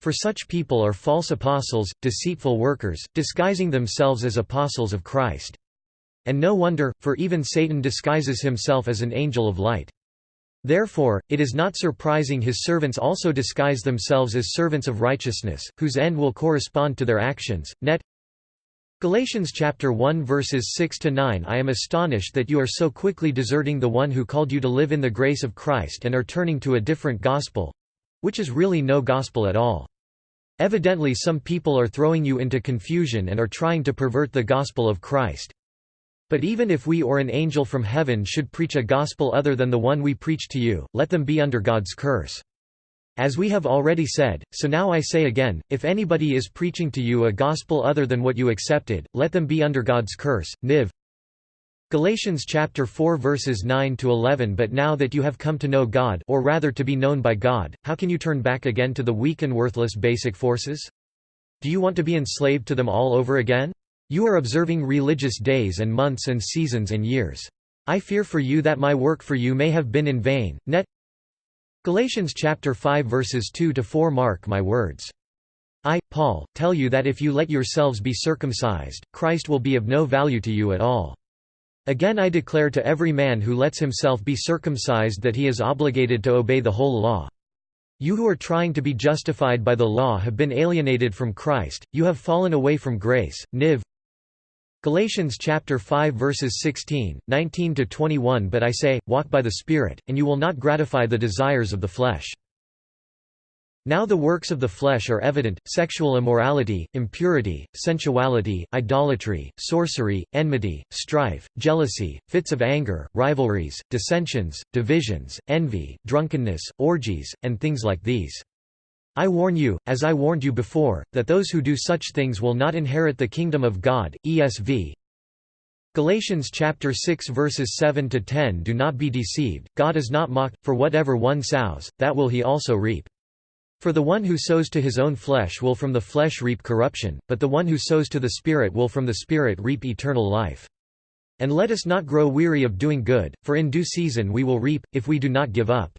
Speaker 1: For such people are false apostles, deceitful workers, disguising themselves as apostles of Christ. And no wonder, for even Satan disguises himself as an angel of light. Therefore, it is not surprising his servants also disguise themselves as servants of righteousness, whose end will correspond to their actions. Net Galatians chapter 1 verses 6 to 9 I am astonished that you are so quickly deserting the one who called you to live in the grace of Christ and are turning to a different gospel which is really no gospel at all. Evidently some people are throwing you into confusion and are trying to pervert the gospel of Christ. But even if we or an angel from heaven should preach a gospel other than the one we preach to you, let them be under God's curse. As we have already said, so now I say again, if anybody is preaching to you a gospel other than what you accepted, let them be under God's curse. Niv Galatians chapter 4 verses 9 to 11 But now that you have come to know God or rather to be known by God, how can you turn back again to the weak and worthless basic forces? Do you want to be enslaved to them all over again? You are observing religious days and months and seasons and years. I fear for you that my work for you may have been in vain. Net Galatians chapter 5 verses 2 to 4 mark my words. I, Paul, tell you that if you let yourselves be circumcised, Christ will be of no value to you at all. Again I declare to every man who lets himself be circumcised that he is obligated to obey the whole law. You who are trying to be justified by the law have been alienated from Christ, you have fallen away from grace. Niv Galatians chapter 5 verses 16, 19 to 21 But I say, walk by the Spirit, and you will not gratify the desires of the flesh. Now the works of the flesh are evident, sexual immorality, impurity, sensuality, idolatry, sorcery, enmity, strife, jealousy, fits of anger, rivalries, dissensions, divisions, envy, drunkenness, orgies, and things like these. I warn you, as I warned you before, that those who do such things will not inherit the kingdom of God. ESV Galatians chapter 6 verses 7 to 10 Do not be deceived, God is not mocked, for whatever one sows, that will he also reap. For the one who sows to his own flesh will from the flesh reap corruption, but the one who sows to the Spirit will from the Spirit reap eternal life. And let us not grow weary of doing good, for in due season we will reap, if we do not give up.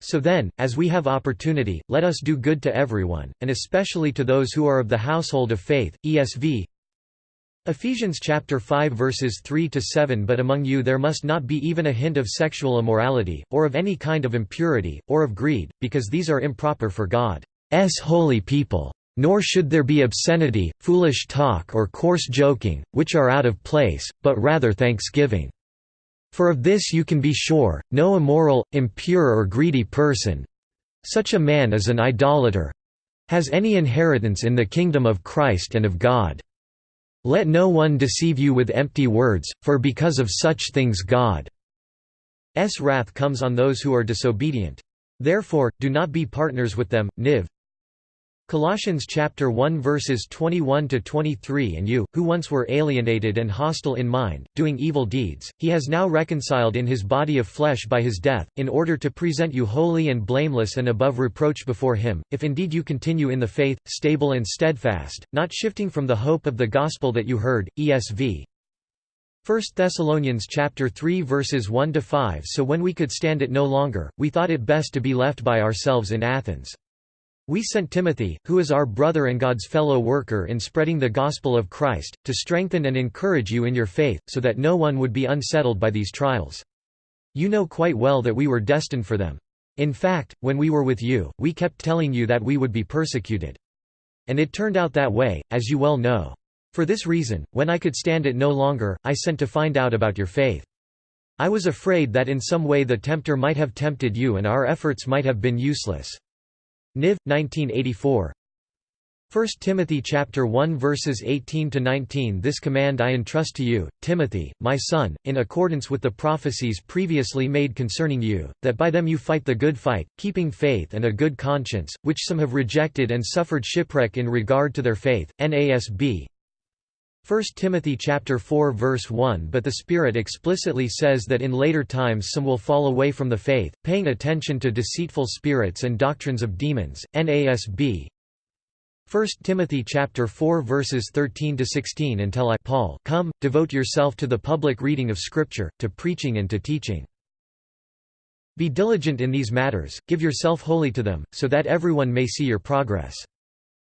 Speaker 1: So then, as we have opportunity, let us do good to everyone, and especially to those who are of the household of faith. ESV Ephesians chapter 5 verses 3 to 7 But among you there must not be even a hint of sexual immorality, or of any kind of impurity, or of greed, because these are improper for God's holy people. Nor should there be obscenity, foolish talk or coarse joking, which are out of place, but rather thanksgiving. For of this you can be sure, no immoral, impure or greedy person—such a man is an idolater—has any inheritance in the kingdom of Christ and of God. Let no one deceive you with empty words, for because of such things God's wrath comes on those who are disobedient. Therefore, do not be partners with them. Niv Colossians chapter 1 verses 21 to 23 And you, who once were alienated and hostile in mind, doing evil deeds, he has now reconciled in his body of flesh by his death, in order to present you holy and blameless and above reproach before him, if indeed you continue in the faith, stable and steadfast, not shifting from the hope of the gospel that you heard. ESV 1 Thessalonians chapter 3 verses 1 to 5 So when we could stand it no longer, we thought it best to be left by ourselves in Athens. We sent Timothy, who is our brother and God's fellow worker in spreading the gospel of Christ, to strengthen and encourage you in your faith, so that no one would be unsettled by these trials. You know quite well that we were destined for them. In fact, when we were with you, we kept telling you that we would be persecuted. And it turned out that way, as you well know. For this reason, when I could stand it no longer, I sent to find out about your faith. I was afraid that in some way the tempter might have tempted you and our efforts might have been useless. Niv. 1984 1 Timothy chapter 1 verses 18 to 19 This command I entrust to you, Timothy, my son, in accordance with the prophecies previously made concerning you, that by them you fight the good fight, keeping faith and a good conscience, which some have rejected and suffered shipwreck in regard to their faith. NASB 1 Timothy chapter 4 verse 1 But the Spirit explicitly says that in later times some will fall away from the faith, paying attention to deceitful spirits and doctrines of demons. NASB 1 Timothy chapter 4 verses 13 to 16 Until I Paul come, devote yourself to the public reading of Scripture, to preaching and to teaching. Be diligent in these matters, give yourself wholly to them, so that everyone may see your progress.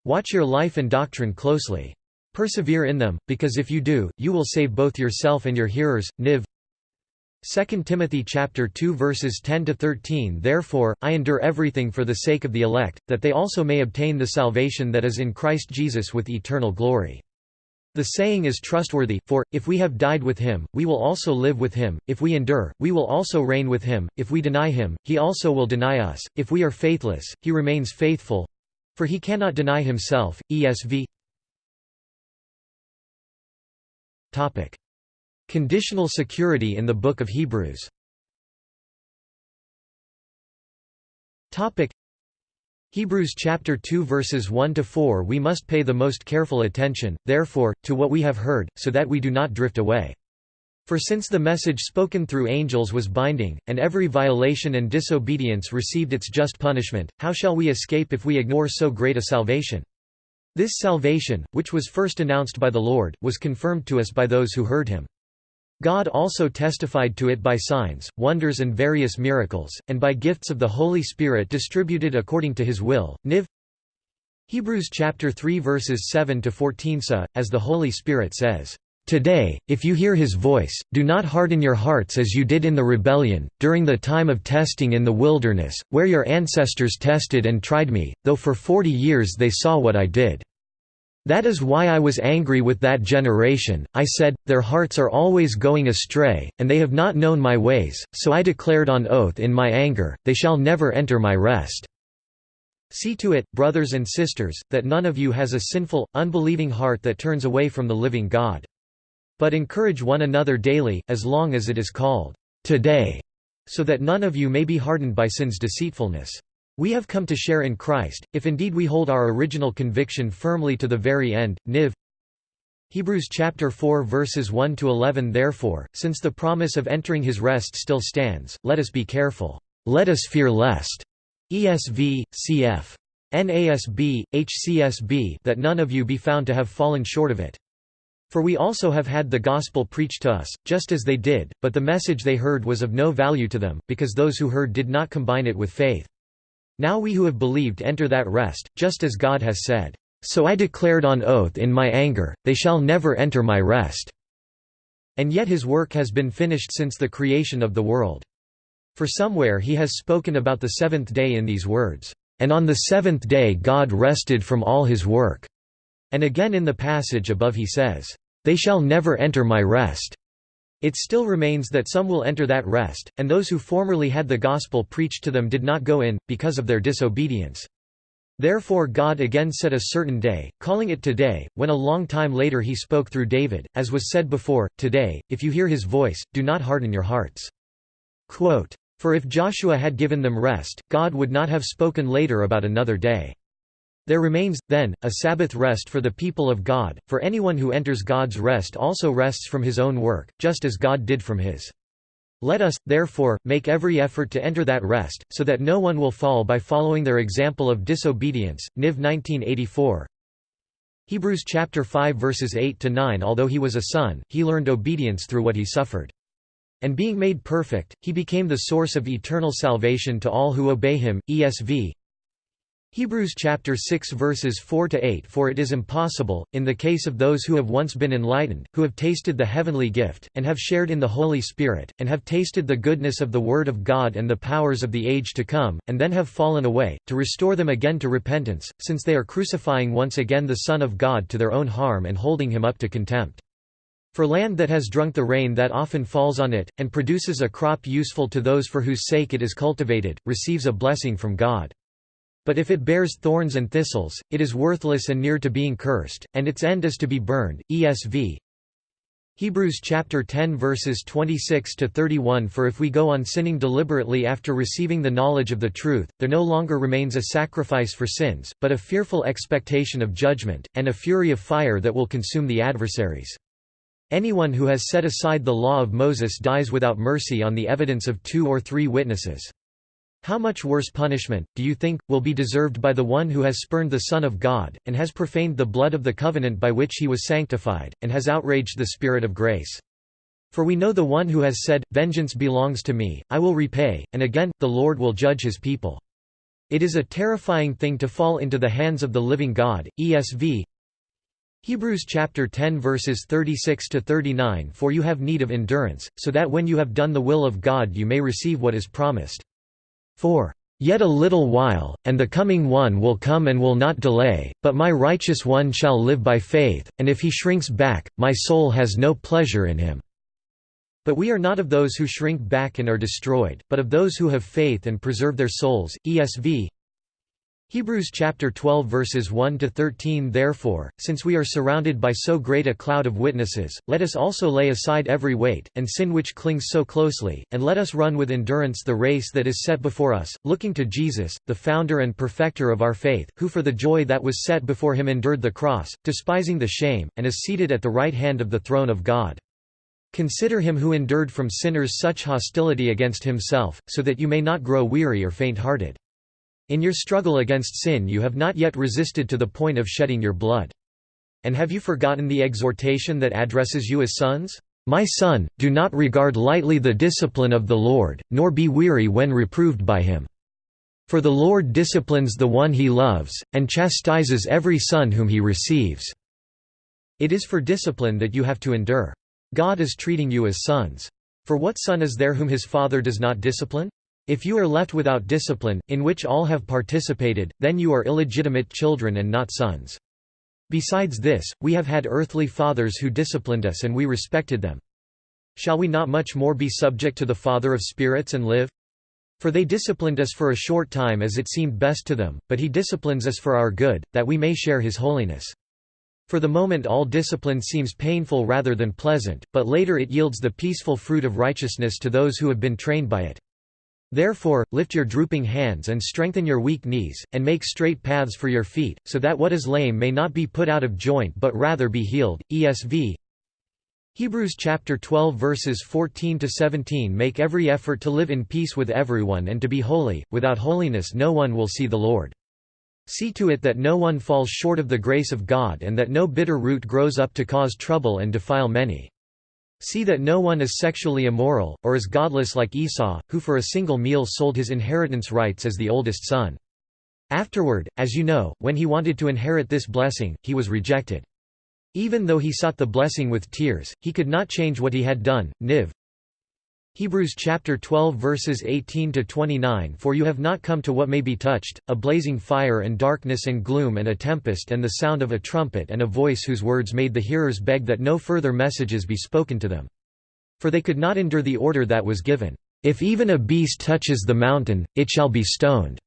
Speaker 1: Watch your life and doctrine closely. Persevere in them, because if you do, you will save both yourself and your hearers. Niv 2 Timothy chapter 2 verses 10 to 13 Therefore I endure everything for the sake of the elect that they also may obtain the salvation that is in Christ Jesus with eternal glory. The saying is trustworthy, for, if we have died with him, we will also live with him, if we endure, we will also reign with him, if we deny him, he also will deny us, if we are faithless, he remains faithful. For he cannot deny himself. ESV Topic: Conditional security in the Book of Hebrews. Topic: Hebrews chapter 2 verses 1 to 4 We must pay the most careful attention, therefore, to what we have heard, so that we do not drift away. For since the message spoken through angels was binding, and every violation and disobedience received its just punishment, how shall we escape if we ignore so great a salvation? This salvation, which was first announced by the Lord, was confirmed to us by those who heard him. God also testified to it by signs, wonders and various miracles, and by gifts of the Holy Spirit distributed according to his will. Niv Hebrews chapter 3 verses 7 to 14 Sa, as the Holy Spirit says, Today, if you hear his voice, do not harden your hearts as you did in the rebellion, during the time of testing in the wilderness, where your ancestors tested and tried me, though for forty years they saw what I did. That is why I was angry with that generation, I said, Their hearts are always going astray, and they have not known my ways, so I declared on oath in my anger, They shall never enter my rest. See to it, brothers and sisters, that none of you has a sinful, unbelieving heart that turns away from the living God. But encourage one another daily, as long as it is called, today, so that none of you may be hardened by sin's deceitfulness. We have come to share in Christ, if indeed we hold our original conviction firmly to the very end. Niv Hebrews chapter 4 verses 1 to 11 Therefore, since the promise of entering his rest still stands, let us be careful. Let us fear lest. ESV, cf. NASB, HCSB that none of you be found to have fallen short of it. For we also have had the gospel preached to us, just as they did, but the message they heard was of no value to them, because those who heard did not combine it with faith. Now we who have believed enter that rest, just as God has said, "'So I declared on oath in my anger, they shall never enter my rest." And yet his work has been finished since the creation of the world. For somewhere he has spoken about the seventh day in these words, "'And on the seventh day God rested from all his work." And again in the passage above he says, they shall never enter my rest. It still remains that some will enter that rest, and those who formerly had the gospel preached to them did not go in, because of their disobedience. Therefore God again set a certain day, calling it today, when a long time later he spoke through David, as was said before, Today, if you hear his voice, do not harden your hearts. Quote, For if Joshua had given them rest, God would not have spoken later about another day. There remains, then, a Sabbath rest for the people of God, for anyone who enters God's rest also rests from his own work, just as God did from his. Let us, therefore, make every effort to enter that rest, so that no one will fall by following their example of disobedience. Niv 1984 Hebrews chapter 5 verses 8 to 9 Although he was a son, he learned obedience through what he suffered. And being made perfect, he became the source of eternal salvation to all who obey him. ESV Hebrews chapter 6 verses 4 to 8 For it is impossible in the case of those who have once been enlightened who have tasted the heavenly gift and have shared in the Holy Spirit and have tasted the goodness of the word of God and the powers of the age to come and then have fallen away to restore them again to repentance since they are crucifying once again the son of God to their own harm and holding him up to contempt for land that has drunk the rain that often falls on it, and produces a crop useful to those for whose sake it is cultivated, receives a blessing from God. But if it bears thorns and thistles, it is worthless and near to being cursed, and its end is to be burned. ESV Hebrews chapter 10 verses 26 to 31 For if we go on sinning deliberately after receiving the knowledge of the truth, there no longer remains a sacrifice for sins, but a fearful expectation of judgment, and a fury of fire that will consume the adversaries. Anyone who has set aside the law of Moses dies without mercy on the evidence of two or three witnesses. How much worse punishment, do you think, will be deserved by the one who has spurned the Son of God, and has profaned the blood of the covenant by which he was sanctified, and has outraged the Spirit of grace? For we know the one who has said, Vengeance belongs to me, I will repay, and again, the Lord will judge his people. It is a terrifying thing to fall into the hands of the living God. ESV Hebrews chapter 10 verses 36 to 39 For you have need of endurance, so that when you have done the will of God you may receive what is promised. For Yet a little while, and the coming one will come and will not delay, but my righteous one shall live by faith, and if he shrinks back, my soul has no pleasure in him." But we are not of those who shrink back and are destroyed, but of those who have faith and preserve their souls. ESV Hebrews chapter 12 verses 1 to 13 Therefore, since we are surrounded by so great a cloud of witnesses, let us also lay aside every weight and sin which clings so closely, and let us run with endurance the race that is set before us, looking to Jesus, the founder and perfecter of our faith, who for the joy that was set before him endured the cross, despising the shame, and is seated at the right hand of the throne of God. Consider him who endured from sinners such hostility against himself, so that you may not grow weary or faint-hearted. In your struggle against sin you have not yet resisted to the point of shedding your blood. And have you forgotten the exhortation that addresses you as sons? My son, do not regard lightly the discipline of the Lord, nor be weary when reproved by him. For the Lord disciplines the one he loves, and chastises every son whom he receives." It is for discipline that you have to endure. God is treating you as sons. For what son is there whom his father does not discipline? If you are left without discipline, in which all have participated, then you are illegitimate children and not sons. Besides this, we have had earthly fathers who disciplined us and we respected them. Shall we not much more be subject to the Father of spirits and live? For they disciplined us for a short time as it seemed best to them, but he disciplines us for our good, that we may share his holiness. For the moment all discipline seems painful rather than pleasant, but later it yields the peaceful fruit of righteousness to those who have been trained by it. Therefore, lift your drooping hands and strengthen your weak knees, and make straight paths for your feet, so that what is lame may not be put out of joint but rather be healed. ESV Hebrews chapter 12 verses 14 to 17 Make every effort to live in peace with everyone and to be holy, without holiness no one will see the Lord. See to it that no one falls short of the grace of God and that no bitter root grows up to cause trouble and defile many. See that no one is sexually immoral, or is godless like Esau, who for a single meal sold his inheritance rights as the oldest son. Afterward, as you know, when he wanted to inherit this blessing, he was rejected. Even though he sought the blessing with tears, he could not change what he had done. Niv Hebrews chapter 12 verses 18 to 29 For you have not come to what may be touched, a blazing fire and darkness and gloom and a tempest and the sound of a trumpet and a voice whose words made the hearers beg that no further messages be spoken to them. For they could not endure the order that was given, If even a beast touches the mountain, it shall be stoned.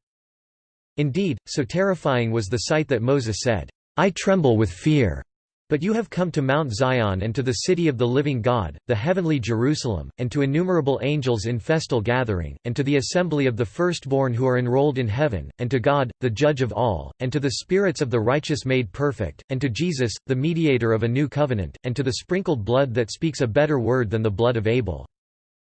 Speaker 1: Indeed, so terrifying was the sight that Moses said, I tremble with fear. But you have come to Mount Zion and to the city of the living God, the heavenly Jerusalem, and to innumerable angels in festal gathering, and to the assembly of the firstborn who are enrolled in heaven, and to God, the judge of all, and to the spirits of the righteous made perfect, and to Jesus, the mediator of a new covenant, and to the sprinkled blood that speaks a better word than the blood of Abel.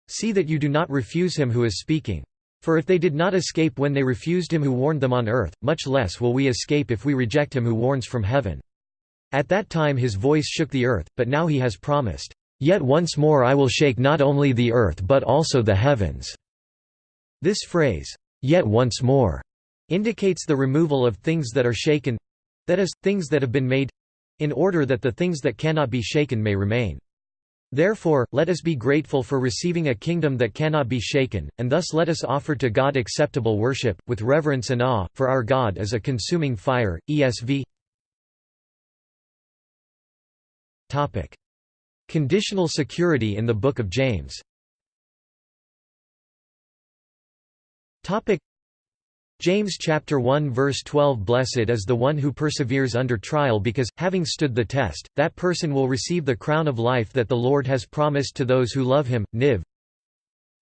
Speaker 1: See that you do not refuse him who is speaking. For if they did not escape when they refused him who warned them on earth, much less will we escape if we reject him who warns from heaven. At that time his voice shook the earth, but now he has promised, "'Yet once more I will shake not only the earth but also the heavens." This phrase, "'yet once more' indicates the removal of things that are shaken—that is, things that have been made—in order that the things that cannot be shaken may remain. Therefore, let us be grateful for receiving a kingdom that cannot be shaken, and thus let us offer to God acceptable worship, with reverence and awe, for our God is a consuming fire. ESV Topic. Conditional security in the Book of James Topic. James chapter 1 verse 12 Blessed is the one who perseveres under trial because, having stood the test, that person will receive the crown of life that the Lord has promised to those who love him. Niv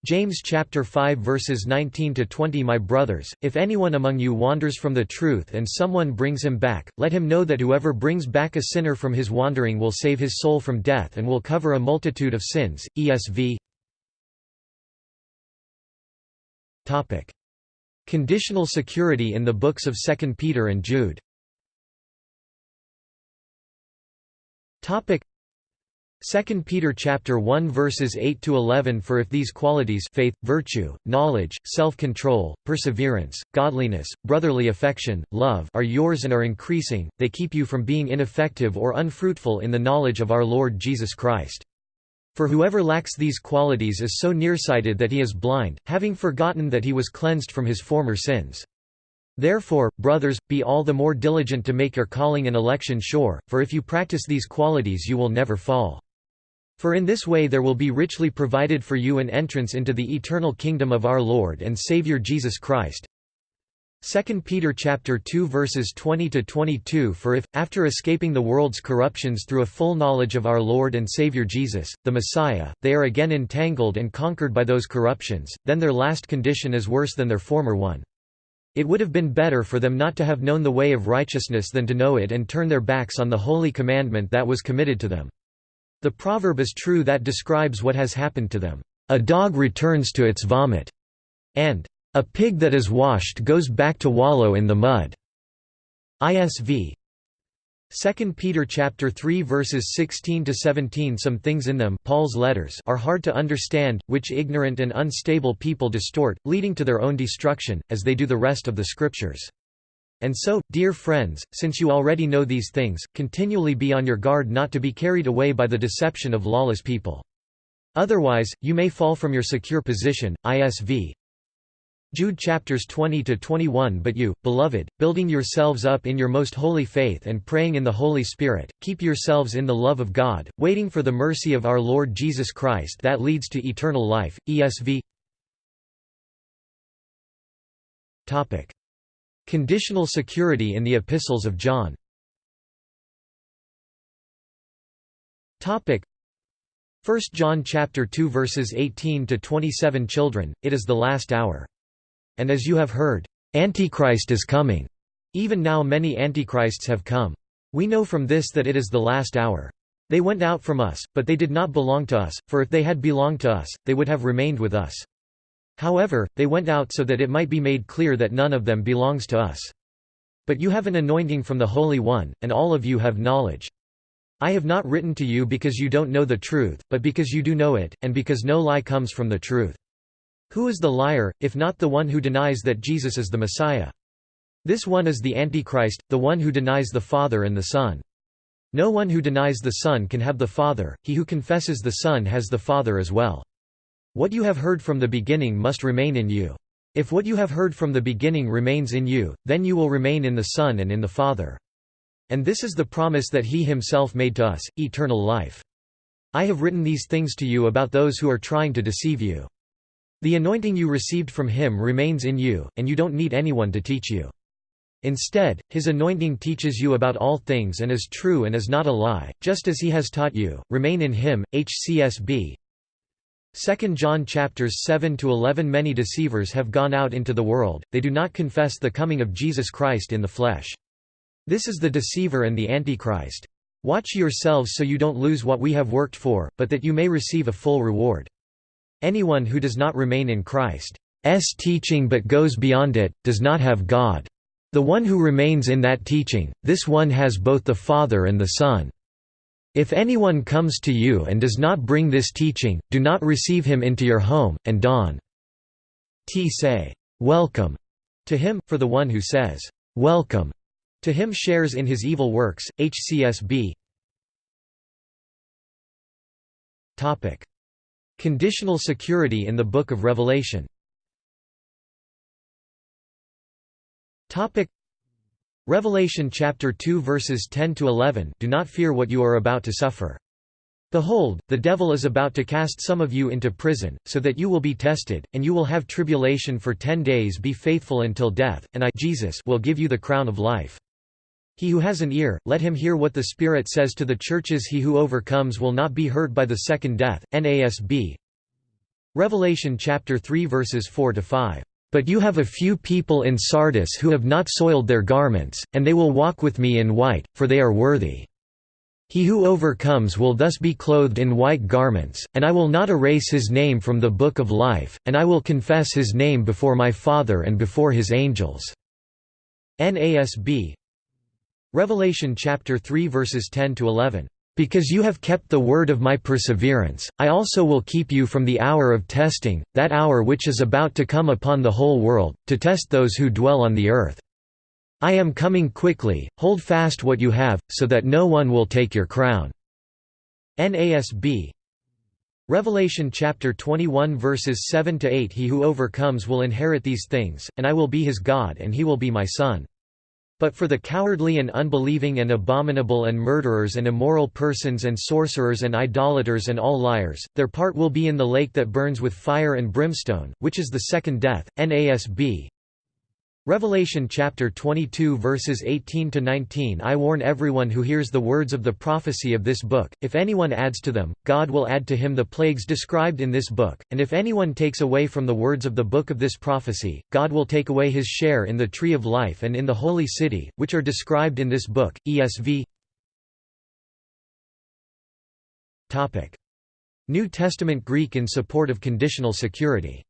Speaker 1: James chapter 5 verses 19 to 20 My brothers, if anyone among you wanders from the truth and someone brings him back, let him know that whoever brings back a sinner from his wandering will save his soul from death and will cover a multitude of sins. ESV Topic: Conditional security in the books of 2 Peter and Jude. Topic: 2 Peter chapter 1 verses 8 to 11 For if these qualities faith, virtue, knowledge, self-control, perseverance, godliness, brotherly affection, love are yours and are increasing, they keep you from being ineffective or unfruitful in the knowledge of our Lord Jesus Christ. For whoever lacks these qualities is so nearsighted that he is blind, having forgotten that he was cleansed from his former sins. Therefore, brothers, be all the more diligent to make your calling and election sure, for if you practice these qualities you will never fall. For in this way there will be richly provided for you an entrance into the eternal kingdom of our Lord and Savior Jesus Christ. 2 Peter chapter 2 verses 20 to 22 For if after escaping the world's corruptions through a full knowledge of our Lord and Savior Jesus the Messiah they are again entangled and conquered by those corruptions then their last condition is worse than their former one It would have been better for them not to have known the way of righteousness than to know it and turn their backs on the holy commandment that was committed to them the proverb is true that describes what has happened to them. A dog returns to its vomit, and a pig that is washed goes back to wallow in the mud. ISV 2 Peter chapter 3 verses 16 to 17 Some things in them Paul's letters are hard to understand which ignorant and unstable people distort leading to their own destruction as they do the rest of the scriptures and so, dear friends, since you already know these things, continually be on your guard not to be carried away by the deception of lawless people. Otherwise, you may fall from your secure position. ISV Jude chapters 20 to 21 But you, beloved, building yourselves up in your most holy faith and praying in the Holy Spirit, keep yourselves in the love of God, waiting for the mercy of our Lord Jesus Christ that leads to eternal life. ESV Topic Conditional security in the Epistles of John Topic 1 John chapter 2 verses 18 to 27 Children, it is the last hour. And as you have heard, Antichrist is coming. Even now many antichrists have come. We know from this that it is the last hour. They went out from us, but they did not belong to us, for if they had belonged to us, they would have remained with us. However, they went out so that it might be made clear that none of them belongs to us. But you have an anointing from the Holy One, and all of you have knowledge. I have not written to you because you don't know the truth, but because you do know it, and because no lie comes from the truth. Who is the liar, if not the one who denies that Jesus is the Messiah? This one is the Antichrist, the one who denies the Father and the Son. No one who denies the Son can have the Father, he who confesses the Son has the Father as well. What you have heard from the beginning must remain in you. If what you have heard from the beginning remains in you, then you will remain in the Son and in the Father. And this is the promise that He Himself made to us, eternal life. I have written these things to you about those who are trying to deceive you. The anointing you received from Him remains in you, and you don't need anyone to teach you. Instead, his anointing teaches you about all things and is true and is not a lie, just as he has taught you. Remain in him. HCSB 2 John chapters 7 to 11 Many deceivers have gone out into the world. They do not confess the coming of Jesus Christ in the flesh. This is the deceiver and the antichrist. Watch yourselves so you don't lose what we have worked for, but that you may receive a full reward. Anyone who does not remain in Christ's teaching but goes beyond it, does not have God. The one who remains in that teaching, this one has both the Father and the Son. If anyone comes to you and does not bring this teaching, do not receive him into your home, and don. T say, "'Welcome' to him, for the one who says, "'Welcome' to him shares in his evil works." HCSB Topic. Conditional security in the Book of Revelation. Topic Revelation chapter 2 verses 10 to 11 Do not fear what you are about to suffer. Behold, the devil is about to cast some of you into prison, so that you will be tested, and you will have tribulation for ten days be faithful until death, and I Jesus will give you the crown of life. He who has an ear, let him hear what the Spirit says to the churches he who overcomes will not be hurt by the second death. NASB Revelation chapter 3 verses 4 to 5 but you have a few people in Sardis who have not soiled their garments, and they will walk with me in white, for they are worthy. He who overcomes will thus be clothed in white garments, and I will not erase his name from the book of life, and I will confess his name before my Father and before his angels." NASB Revelation chapter 3 verses 10 to 11 because you have kept the word of my perseverance, I also will keep you from the hour of testing, that hour which is about to come upon the whole world, to test those who dwell on the earth. I am coming quickly, hold fast what you have, so that no one will take your crown." NASB Revelation chapter 21 verses 7 to 8 He who overcomes will inherit these things, and I will be his God and he will be my son. But for the cowardly and unbelieving and abominable and murderers and immoral persons and sorcerers and idolaters and all liars, their part will be in the lake that burns with fire and brimstone, which is the second death. NASB Revelation chapter 22 verses 18 to 19 I warn everyone who hears the words of the prophecy of this book if anyone adds to them God will add to him the plagues described in this book and if anyone takes away from the words of the book of this prophecy God will take away his share in the tree of life and in the holy city which are described in this book. ESV Topic. New Testament Greek in support of conditional security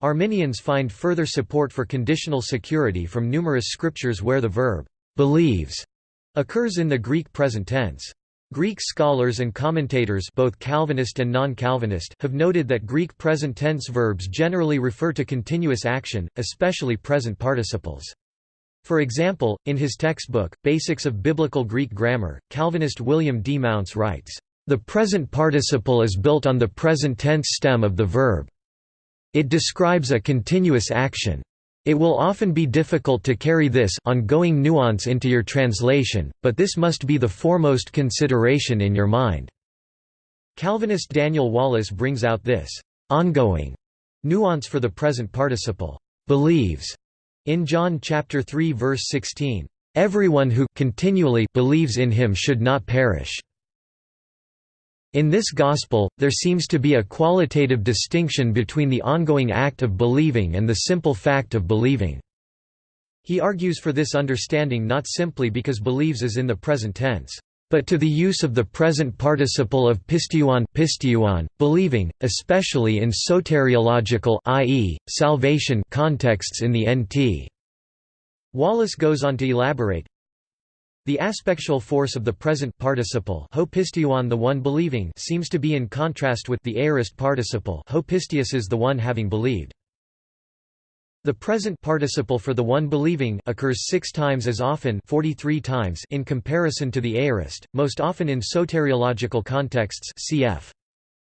Speaker 1: Arminians find further support for conditional security from numerous scriptures where the verb believes occurs in the Greek present tense. Greek scholars and commentators both Calvinist and non-Calvinist have noted that Greek present tense verbs generally refer to continuous action, especially present participles. For example, in his textbook, Basics of Biblical Greek Grammar, Calvinist William D. Mounce writes, "...the present participle is built on the present tense stem of the verb. It describes a continuous action. It will often be difficult to carry this ongoing nuance into your translation, but this must be the foremost consideration in your mind." Calvinist Daniel Wallace brings out this ongoing nuance for the present participle believes in John chapter 3 verse 16 everyone who continually believes in him should not perish in this gospel, there seems to be a qualitative distinction between the ongoing act of believing and the simple fact of believing. He argues for this understanding not simply because believes is in the present tense, but to the use of the present participle of pisteuon, pisteuon believing, especially in soteriological i.e., salvation contexts in the NT. Wallace goes on to elaborate, the aspectual force of the present participle ho pisteuon the one believing seems to be in contrast with the aorist participle hopistius is the one having believed. The present participle for the one believing occurs six times as often 43 times in comparison to the aorist, most often in soteriological contexts cf.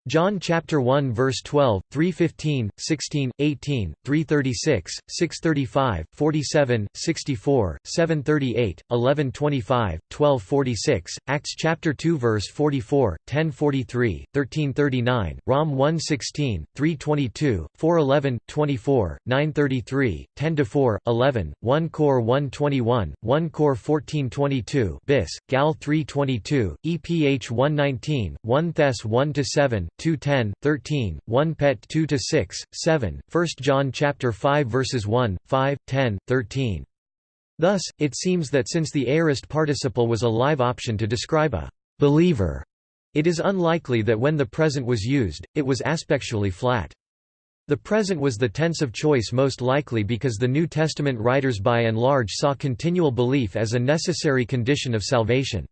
Speaker 1: John chapter 1 verse 12, 315, 16, 18, 336, 635, 47, 64, 738, 1125, 1246, Acts chapter 2 verse 44, 1043, 1339, Rom 116, 322, 411, 24, 933, 10 4, 11, 1 Cor 121, 1 Cor 1422, Bis, Gal 322, EPH 119, 1 Thess 1 7, 2 10, 13, 1 Pet 2 6, 7, 1 John chapter 5 verses 1, 5, 10, 13. Thus, it seems that since the aorist participle was a live option to describe a believer, it is unlikely that when the present was used, it was aspectually flat. The present was the tense of choice most likely because the New Testament writers by and large saw continual belief as a necessary condition of salvation.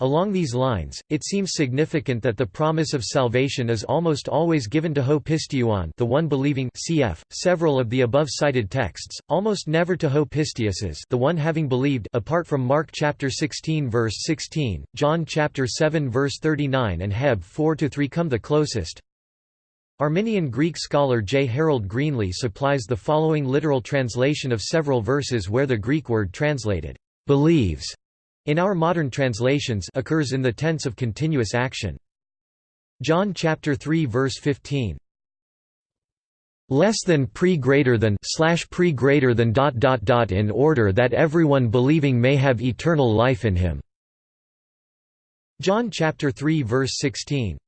Speaker 1: Along these lines, it seems significant that the promise of salvation is almost always given to ho pisteuon the one believing cf. several of the above cited texts, almost never to ho the one having believed apart from Mark chapter 16 verse 16, John chapter 7 verse 39 and Heb 4-3 come the closest. Arminian Greek scholar J. Harold Greenlee supplies the following literal translation of several verses where the Greek word translated, "'believes' in our modern translations occurs in the tense of continuous action. John chapter 3 verse 15 less than pre greater than slash pre greater than dot dot dot in order that everyone believing may have eternal life in him. John chapter 3 verse 16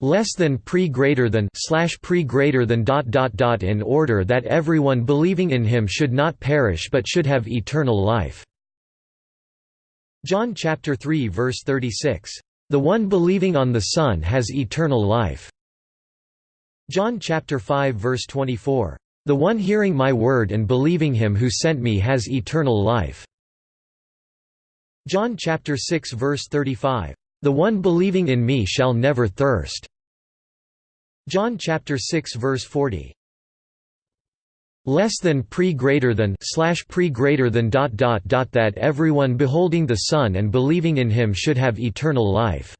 Speaker 1: less than pre greater than slash pre greater than dot dot dot in order that everyone believing in him should not perish but should have eternal life John chapter 3 verse 36, "The one believing on the Son has eternal life." John chapter 5 verse 24, "The one hearing my word and believing him who sent me has eternal life." John chapter 6 verse 35, "The one believing in me shall never thirst." John chapter 6 verse 40, less than pre greater than slash pre greater than dot dot dot that everyone beholding the Son and believing in him should have eternal life.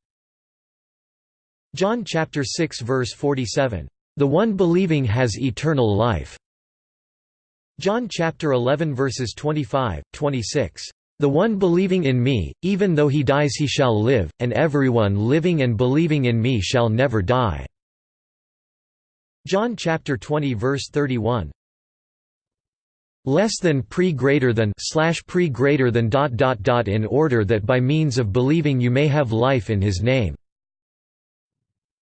Speaker 1: John chapter 6 verse 47. The one believing has eternal life. John chapter 11 verses 25, 26. The one believing in me, even though he dies he shall live, and everyone living and believing in me shall never die. John chapter 20 verse 31 less than pre greater than slash pre greater than dot dot dot in order that by means of believing you may have life in his name.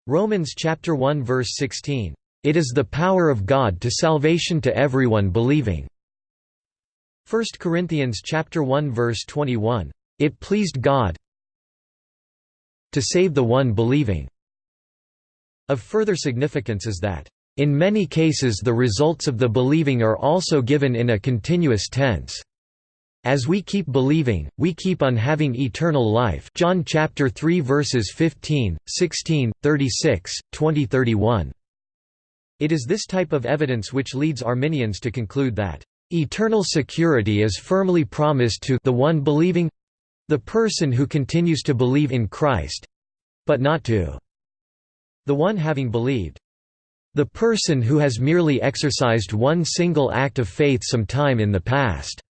Speaker 1: Romans chapter 1 verse 16 it is the power of God to salvation to everyone believing. 1 Corinthians chapter 1 verse 21 it pleased God to save the one believing. Of further significance is that in many cases the results of the believing are also given in a continuous tense. As we keep believing, we keep on having eternal life John chapter 3 verses 15, 16, 36, 20 31. It is this type of evidence which leads Arminians to conclude that, "...eternal security is firmly promised to the one believing the person who continues to believe in Christ—but not to the one having believed." The person who has merely exercised one single act of faith some time in the past.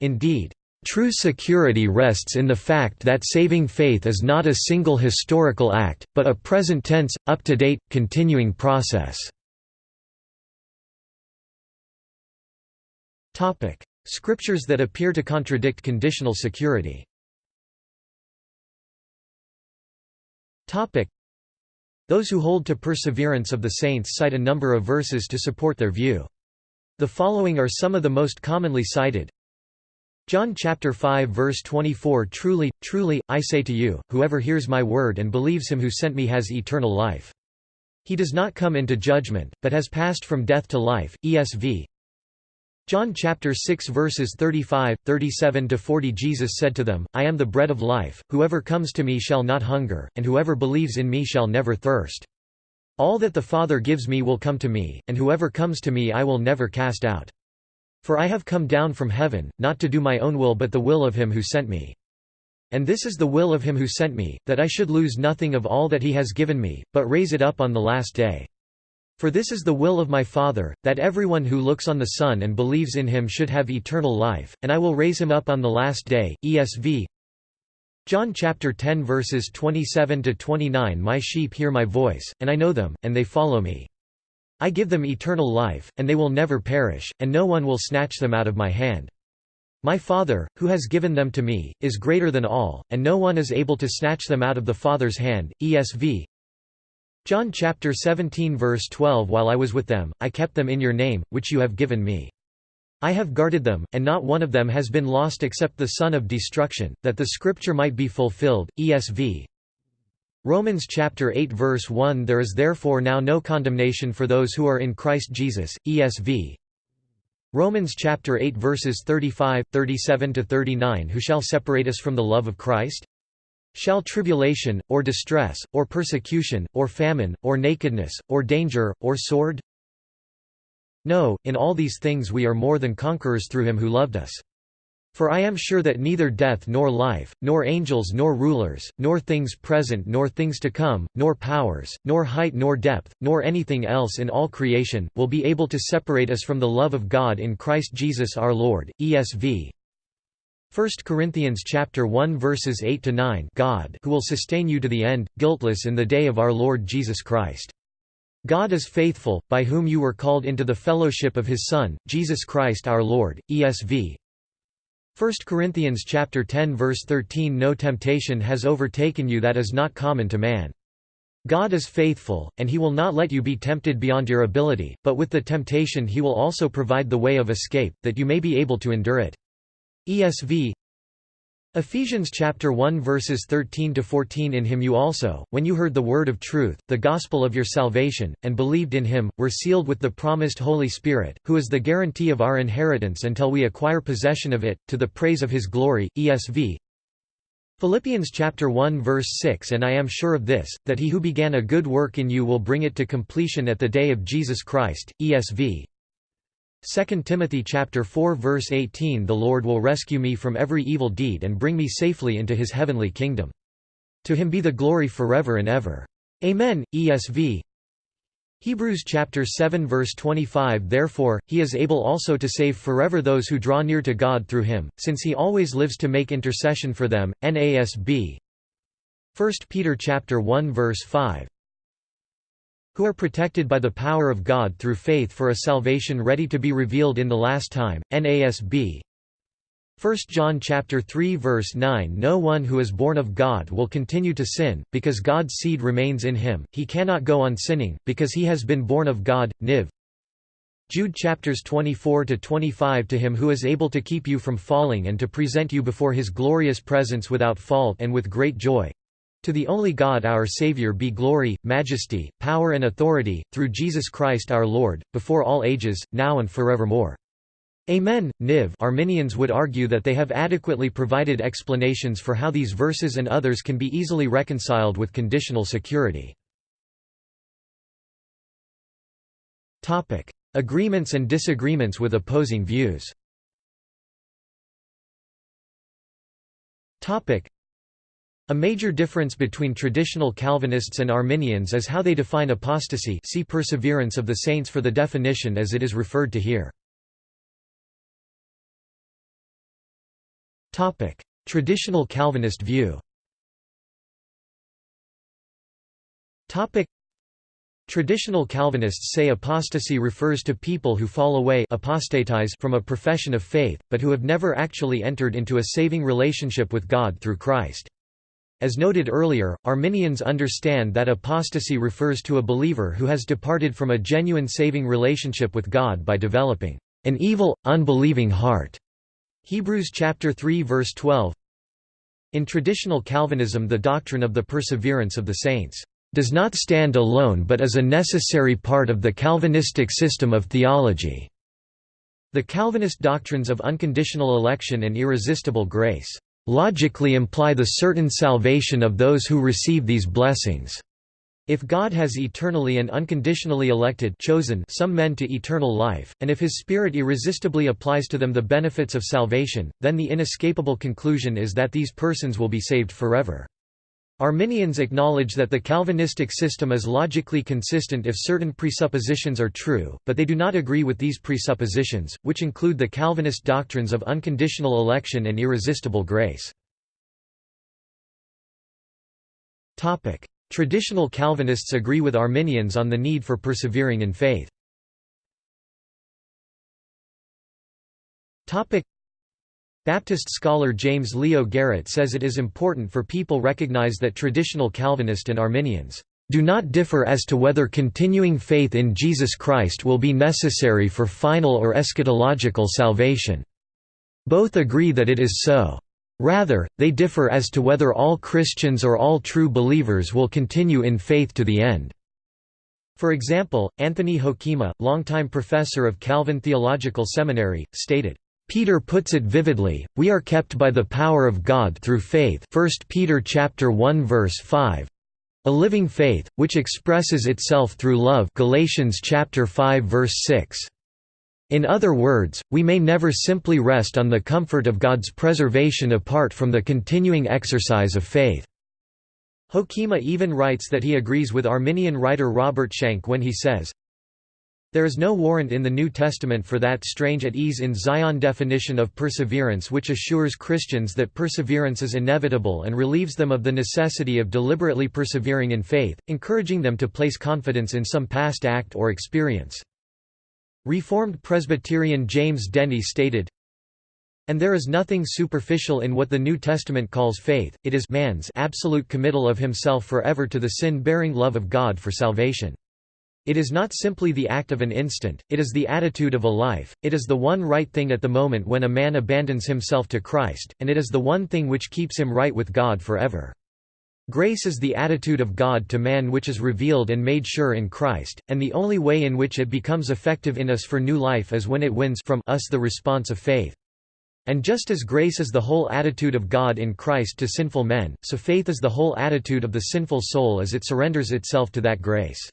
Speaker 1: Indeed, True security rests in the fact that saving faith is not a single historical act, but a present-tense, up-to-date, continuing process. Scriptures that appear to contradict conditional security those who hold to perseverance of the saints cite a number of verses to support their view. The following are some of the most commonly cited. John chapter 5 verse 24 Truly, truly, I say to you, whoever hears my word and believes him who sent me has eternal life. He does not come into judgment, but has passed from death to life. ESV John chapter 6 verses 35, 37 to 40 Jesus said to them, I am the bread of life, whoever comes to me shall not hunger, and whoever believes in me shall never thirst. All that the Father gives me will come to me, and whoever comes to me I will never cast out. For I have come down from heaven, not to do my own will but the will of him who sent me. And this is the will of him who sent me, that I should lose nothing of all that he has given me, but raise it up on the last day. For this is the will of my Father, that everyone who looks on the Son and believes in him should have eternal life, and I will raise him up on the last day. ESV John chapter 10 verses 27 to 29 My sheep hear my voice, and I know them, and they follow me. I give them eternal life, and they will never perish, and no one will snatch them out of my hand. My Father, who has given them to me, is greater than all, and no one is able to snatch them out of the Father's hand. ESV John chapter 17 verse 12 While I was with them, I kept them in your name, which you have given me. I have guarded them, and not one of them has been lost except the son of destruction, that the scripture might be fulfilled. ESV Romans chapter 8 verse 1 There is therefore now no condemnation for those who are in Christ Jesus. ESV Romans chapter 8 verses 35, 37 to 39 Who shall separate us from the love of Christ? Shall tribulation, or distress, or persecution, or famine, or nakedness, or danger, or sword? No, in all these things we are more than conquerors through him who loved us. For I am sure that neither death nor life, nor angels nor rulers, nor things present nor things to come, nor powers, nor height nor depth, nor anything else in all creation, will be able to separate us from the love of God in Christ Jesus our Lord. ESV 1 Corinthians chapter 1 verses 8 to 9 God who will sustain you to the end guiltless in the day of our Lord Jesus Christ God is faithful, by whom you were called into the fellowship of his Son, Jesus Christ our Lord. ESV 1 Corinthians chapter 10 verse 13 No temptation has overtaken you that is not common to man. God is faithful, and he will not let you be tempted beyond your ability, but with the temptation he will also provide the way of escape, that you may be able to endure it. ESV Ephesians chapter 1 verses 13 to 14 In him you also when you heard the word of truth the gospel of your salvation and believed in him were sealed with the promised holy spirit who is the guarantee of our inheritance until we acquire possession of it to the praise of his glory. ESV Philippians chapter 1 verse 6 And I am sure of this that he who began a good work in you will bring it to completion at the day of Jesus Christ. ESV 2 Timothy chapter 4 verse 18 The Lord will rescue me from every evil deed and bring me safely into his heavenly kingdom. To him be the glory forever and ever. Amen. ESV Hebrews chapter 7 verse 25 Therefore, he is able also to save forever those who draw near to God through him, since he always lives to make intercession for them. NASB 1 Peter chapter 1 verse 5 who are protected by the power of God through faith for a salvation ready to be revealed in the last time. NASB 1 John chapter 3 verse 9 No one who is born of God will continue to sin, because God's seed remains in him, he cannot go on sinning, because he has been born of God. Niv. Jude chapters 24 to 25 To him who is able to keep you from falling and to present you before his glorious presence without fault and with great joy. To the only God our Saviour be glory, majesty, power and authority, through Jesus Christ our Lord, before all ages, now and forevermore. Amen. Niv Arminians would argue that they have adequately provided explanations for how these verses and others can be easily reconciled with conditional security. Agreements and disagreements with opposing views a major difference between traditional Calvinists and Arminians is how they define apostasy see Perseverance of the Saints for the definition as it is referred to here. Traditional Calvinist view Traditional Calvinists say apostasy refers to people who fall away apostatize from a profession of faith, but who have never actually entered into a saving relationship with God through Christ. As noted earlier, Arminians understand that apostasy refers to a believer who has departed from a genuine saving relationship with God by developing an evil, unbelieving heart. Hebrews chapter 3 verse 12. In traditional Calvinism the doctrine of the perseverance of the saints does not stand alone but is a necessary part of the Calvinistic system of theology. The Calvinist doctrines of unconditional election and irresistible grace logically imply the certain salvation of those who receive these blessings. If God has eternally and unconditionally elected chosen some men to eternal life, and if his Spirit irresistibly applies to them the benefits of salvation, then the inescapable conclusion is that these persons will be saved forever. Arminians acknowledge that the Calvinistic system is logically consistent if certain presuppositions are true, but they do not agree with these presuppositions, which include the Calvinist doctrines of unconditional election and irresistible grace. Traditional Calvinists agree with Arminians on the need for persevering in faith. Baptist scholar James Leo Garrett says it is important for people recognize that traditional Calvinist and Arminians do not differ as to whether continuing faith in Jesus Christ will be necessary for final or eschatological salvation. Both agree that it is so. Rather, they differ as to whether all Christians or all true believers will continue in faith to the end. For example, Anthony Hoekema, longtime professor of Calvin Theological Seminary, stated, Peter puts it vividly, we are kept by the power of God through faith 1 Peter chapter 1 verse 5. A living faith, which expresses itself through love Galatians chapter 5 verse 6. In other words, we may never simply rest on the comfort of God's preservation apart from the continuing exercise of faith. Hoekema even writes that he agrees with Arminian writer Robert Shank when he says, There is no warrant in the New Testament for that strange at ease in Zion definition of perseverance which assures Christians that perseverance is inevitable and relieves them of the necessity of deliberately persevering in faith, encouraging them to place confidence in some past act or experience. Reformed Presbyterian James Denney stated, and there is nothing superficial in what the New Testament calls faith, it is man's absolute committal of himself forever to the sin-bearing love of God for salvation. It is not simply the act of an instant, it is the attitude of a life, it is the one right thing at the moment when a man abandons himself to Christ, and it is the one thing which keeps him right with God forever. Grace is the attitude of God to man which is revealed and made sure in Christ, and the only way in which it becomes effective in us for new life is when it wins from us the response of faith. And just as grace is the whole attitude of God in Christ to sinful men, so faith is the whole attitude of the sinful soul as it surrenders itself to that grace.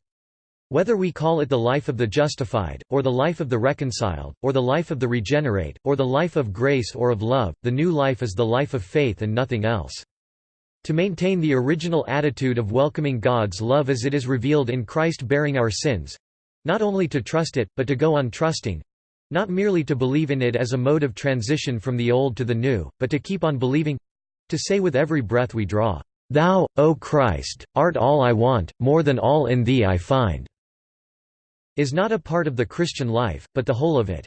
Speaker 1: Whether we call it the life of the justified, or the life of the reconciled, or the life of the regenerate, or the life of grace or of love, the new life is the life of faith and nothing else. To maintain the original attitude of welcoming God's love as it is revealed in Christ bearing our sins—not only to trust it, but to go on trusting—not merely to believe in it as a mode of transition from the old to the new, but to keep on believing—to say with every breath we draw, "'Thou, O Christ, art all I want, more than all in Thee I find' is not a part of the Christian life, but the whole of it.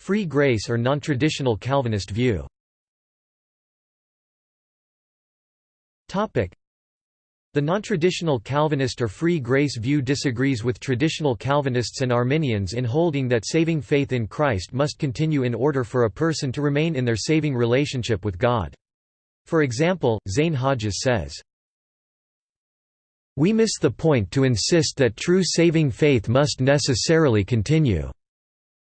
Speaker 1: Free grace or non-traditional Calvinist view the non-traditional Calvinist or free grace view disagrees with traditional Calvinists and Arminians in holding that saving faith in Christ must continue in order for a person to remain in their saving relationship with God. For example, Zane Hodges says, We miss the point to insist that true saving faith must necessarily continue.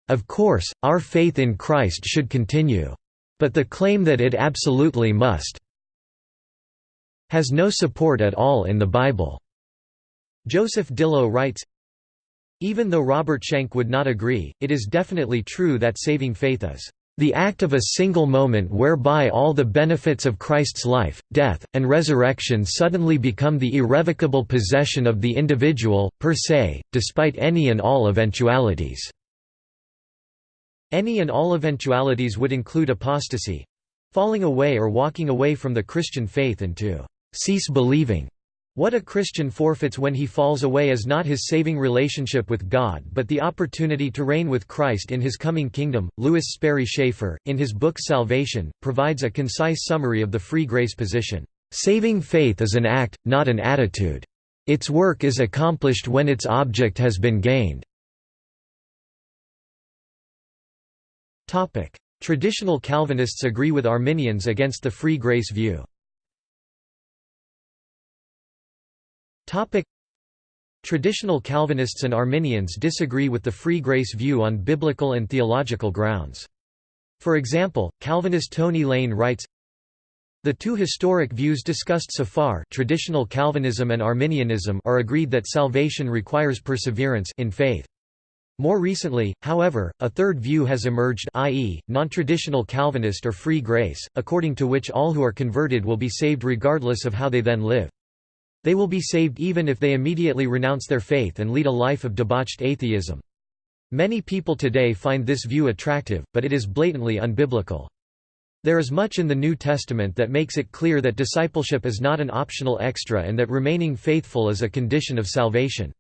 Speaker 1: Of course, our faith in Christ should continue. But the claim that it absolutely must has no support at all in the Bible. Joseph Dillow writes, Even though Robert Shank would not agree, it is definitely true that saving faith is the act of a single moment whereby all the benefits of Christ's life, death, and resurrection suddenly become the irrevocable possession of the individual, per se, despite any and all eventualities. Any and all eventualities would include apostasy—falling away or walking away from the Christian faith and to cease believing. What a Christian forfeits when he falls away is not his saving relationship with God but the opportunity to reign with Christ in his coming kingdom. Lewis Sperry Chafer, in his book Salvation, provides a concise summary of the free grace position. Saving faith is an act, not an attitude. Its work is accomplished when its object has been gained. Traditional Calvinists agree with Arminians against the free grace view. Topic: Traditional Calvinists and Arminians disagree with the free grace view on biblical and theological grounds. For example, Calvinist Tony Lane writes, The two historic views discussed so far traditional Calvinism and Arminianism are agreed that salvation requires perseverance in faith. More recently, however, a third view has emerged i.e., non-traditional Calvinist or free grace, according to which all who are converted will be saved regardless of how they then live. They will be saved even if they immediately renounce their faith and lead a life of debauched atheism. Many people today find this view attractive, but it is blatantly unbiblical. There is much in the New Testament that makes it clear that discipleship is not an optional extra and that remaining faithful is a condition of salvation.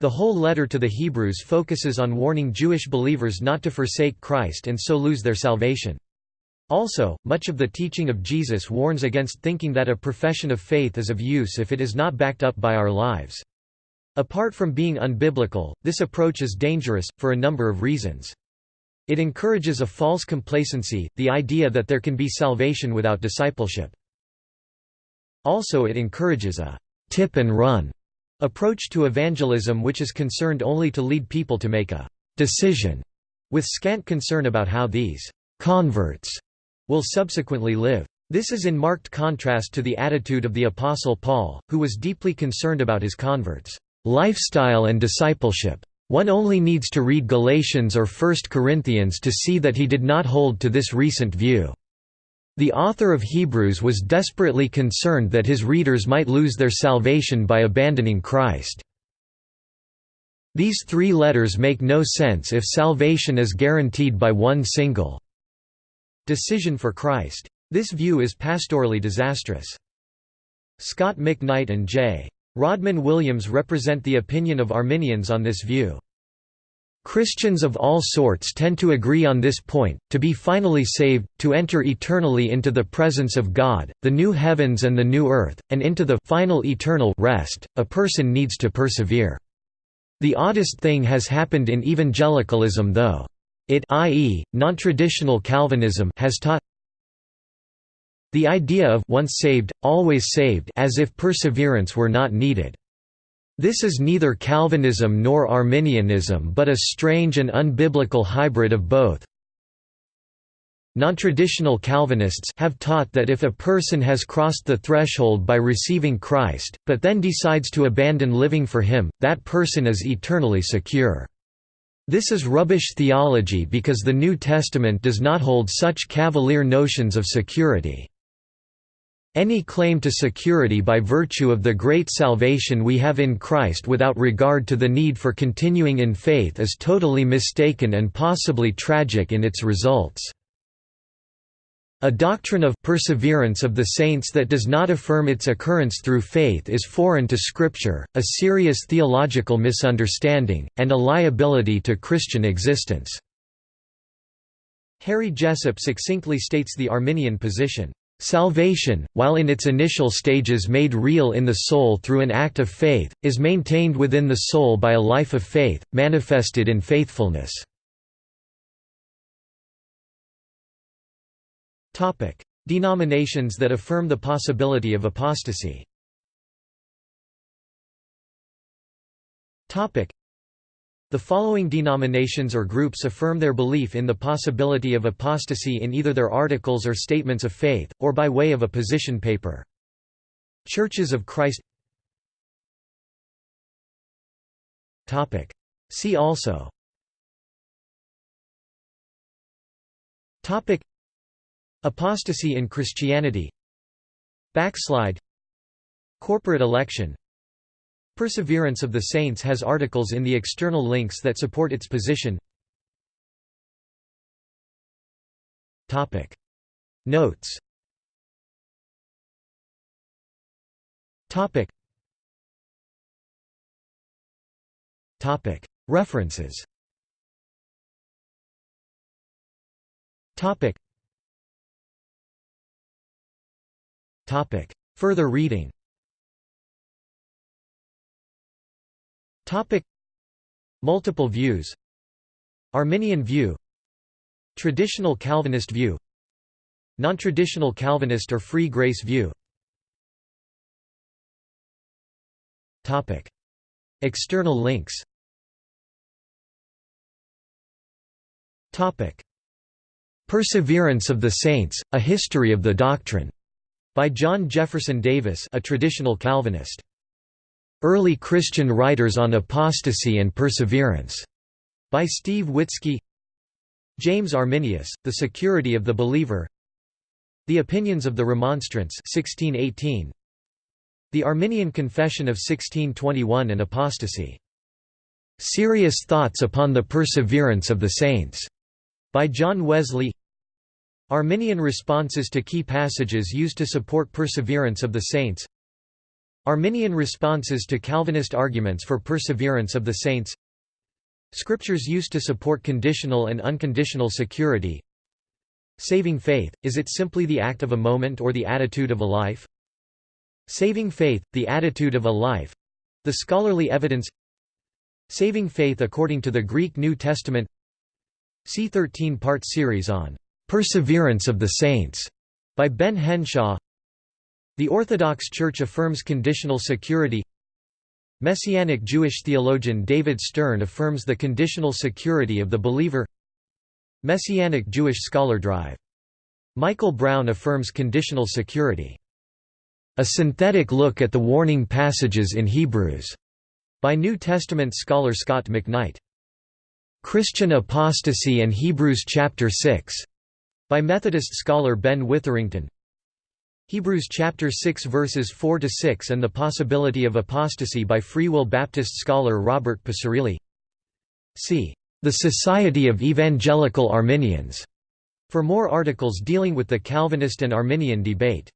Speaker 1: The whole letter to the Hebrews focuses on warning Jewish believers not to forsake Christ and so lose their salvation. Also, much of the teaching of Jesus warns against thinking that a profession of faith is of use if it is not backed up by our lives. Apart from being unbiblical, this approach is dangerous, for a number of reasons. It encourages a false complacency, the idea that there can be salvation without discipleship. Also it encourages a «tip and run» approach to evangelism which is concerned only to lead people to make a «decision» with scant concern about how these «converts» will subsequently live. This is in marked contrast to the attitude of the Apostle Paul, who was deeply concerned about his converts' lifestyle and discipleship. One only needs to read Galatians or 1 Corinthians to see that he did not hold to this recent view. The author of Hebrews was desperately concerned that his readers might lose their salvation by abandoning Christ. These three letters make no sense if salvation is guaranteed by one single decision for Christ. This view is pastorally disastrous. Scot McKnight and J. Rodman Williams represent the opinion of Arminians on this view. Christians of all sorts tend to agree on this point, to be finally saved, to enter eternally into the presence of God, the new heavens and the new earth, and into the final eternal rest, a person needs to persevere. The oddest thing has happened in evangelicalism though. It i.e., non-traditional Calvinism has taught the idea of once saved, always saved as if perseverance were not needed. This is neither Calvinism nor Arminianism but a strange and unbiblical hybrid of both. Non-traditional Calvinists have taught that if a person has crossed the threshold by receiving Christ, but then decides to abandon living for him, that person is eternally secure. This is rubbish theology because the New Testament does not hold such cavalier notions of security. Any claim to security by virtue of the great salvation we have in Christ without regard to the need for continuing in faith is totally mistaken and possibly tragic in its results. A doctrine of perseverance of the saints that does not affirm its occurrence through faith is foreign to Scripture, a serious theological misunderstanding, and a liability to Christian existence." Harry Jessop succinctly states the Arminian position. Salvation, while in its initial stages made real in the soul through an act of faith, is maintained within the soul by a life of faith, manifested in faithfulness. Denominations that affirm the possibility of apostasy. Topic: the following denominations or groups affirm their belief in the possibility of apostasy in either their articles or statements of faith, or by way of a position paper. Churches of Christ Topic: See also Apostasy in Christianity Backslide Corporate election. Perseverance of the Saints has articles in the external links that support its position. Notes. References Further reading. Topic. Multiple views. Arminian view. Traditional Calvinist view. Non-traditional Calvinist or free grace view. Topic. External links. Topic. Perseverance of the Saints, A History of the Doctrine By John Jefferson Davis a traditional Calvinist. Early Christian Writers on Apostasy and Perseverance. By Steve Witzki James Arminius, The Security of the Believer The Opinions of the Remonstrants 1618, The Arminian Confession of 1621 and Apostasy. Serious Thoughts upon the Perseverance of the Saints, by John Wesley Arminian responses to key passages used to support perseverance of the saints. Arminian responses to Calvinist arguments for perseverance of the saints. Scriptures used to support conditional and unconditional security. Saving faith, is it simply the act of a moment or the attitude of a life? Saving faith, the attitude of a life—the scholarly evidence. Saving faith according to the Greek New Testament. See 13-part series on "'Perseverance of the Saints' by Ben Henshaw The Orthodox Church affirms conditional security Messianic Jewish theologian David Stern affirms the conditional security of the believer Messianic Jewish scholar Drive. Michael Brown affirms conditional security. A synthetic look at the warning passages in Hebrews, by New Testament scholar Scot McKnight. Christian Apostasy and Hebrews chapter 6, by Methodist scholar Ben Witherington. Hebrews chapter 6 verses 4 to 6 and the possibility of apostasy by Free Will Baptist scholar Robert Picirilli. See the Society of Evangelical Arminians for more articles dealing with the Calvinist and Arminian debate.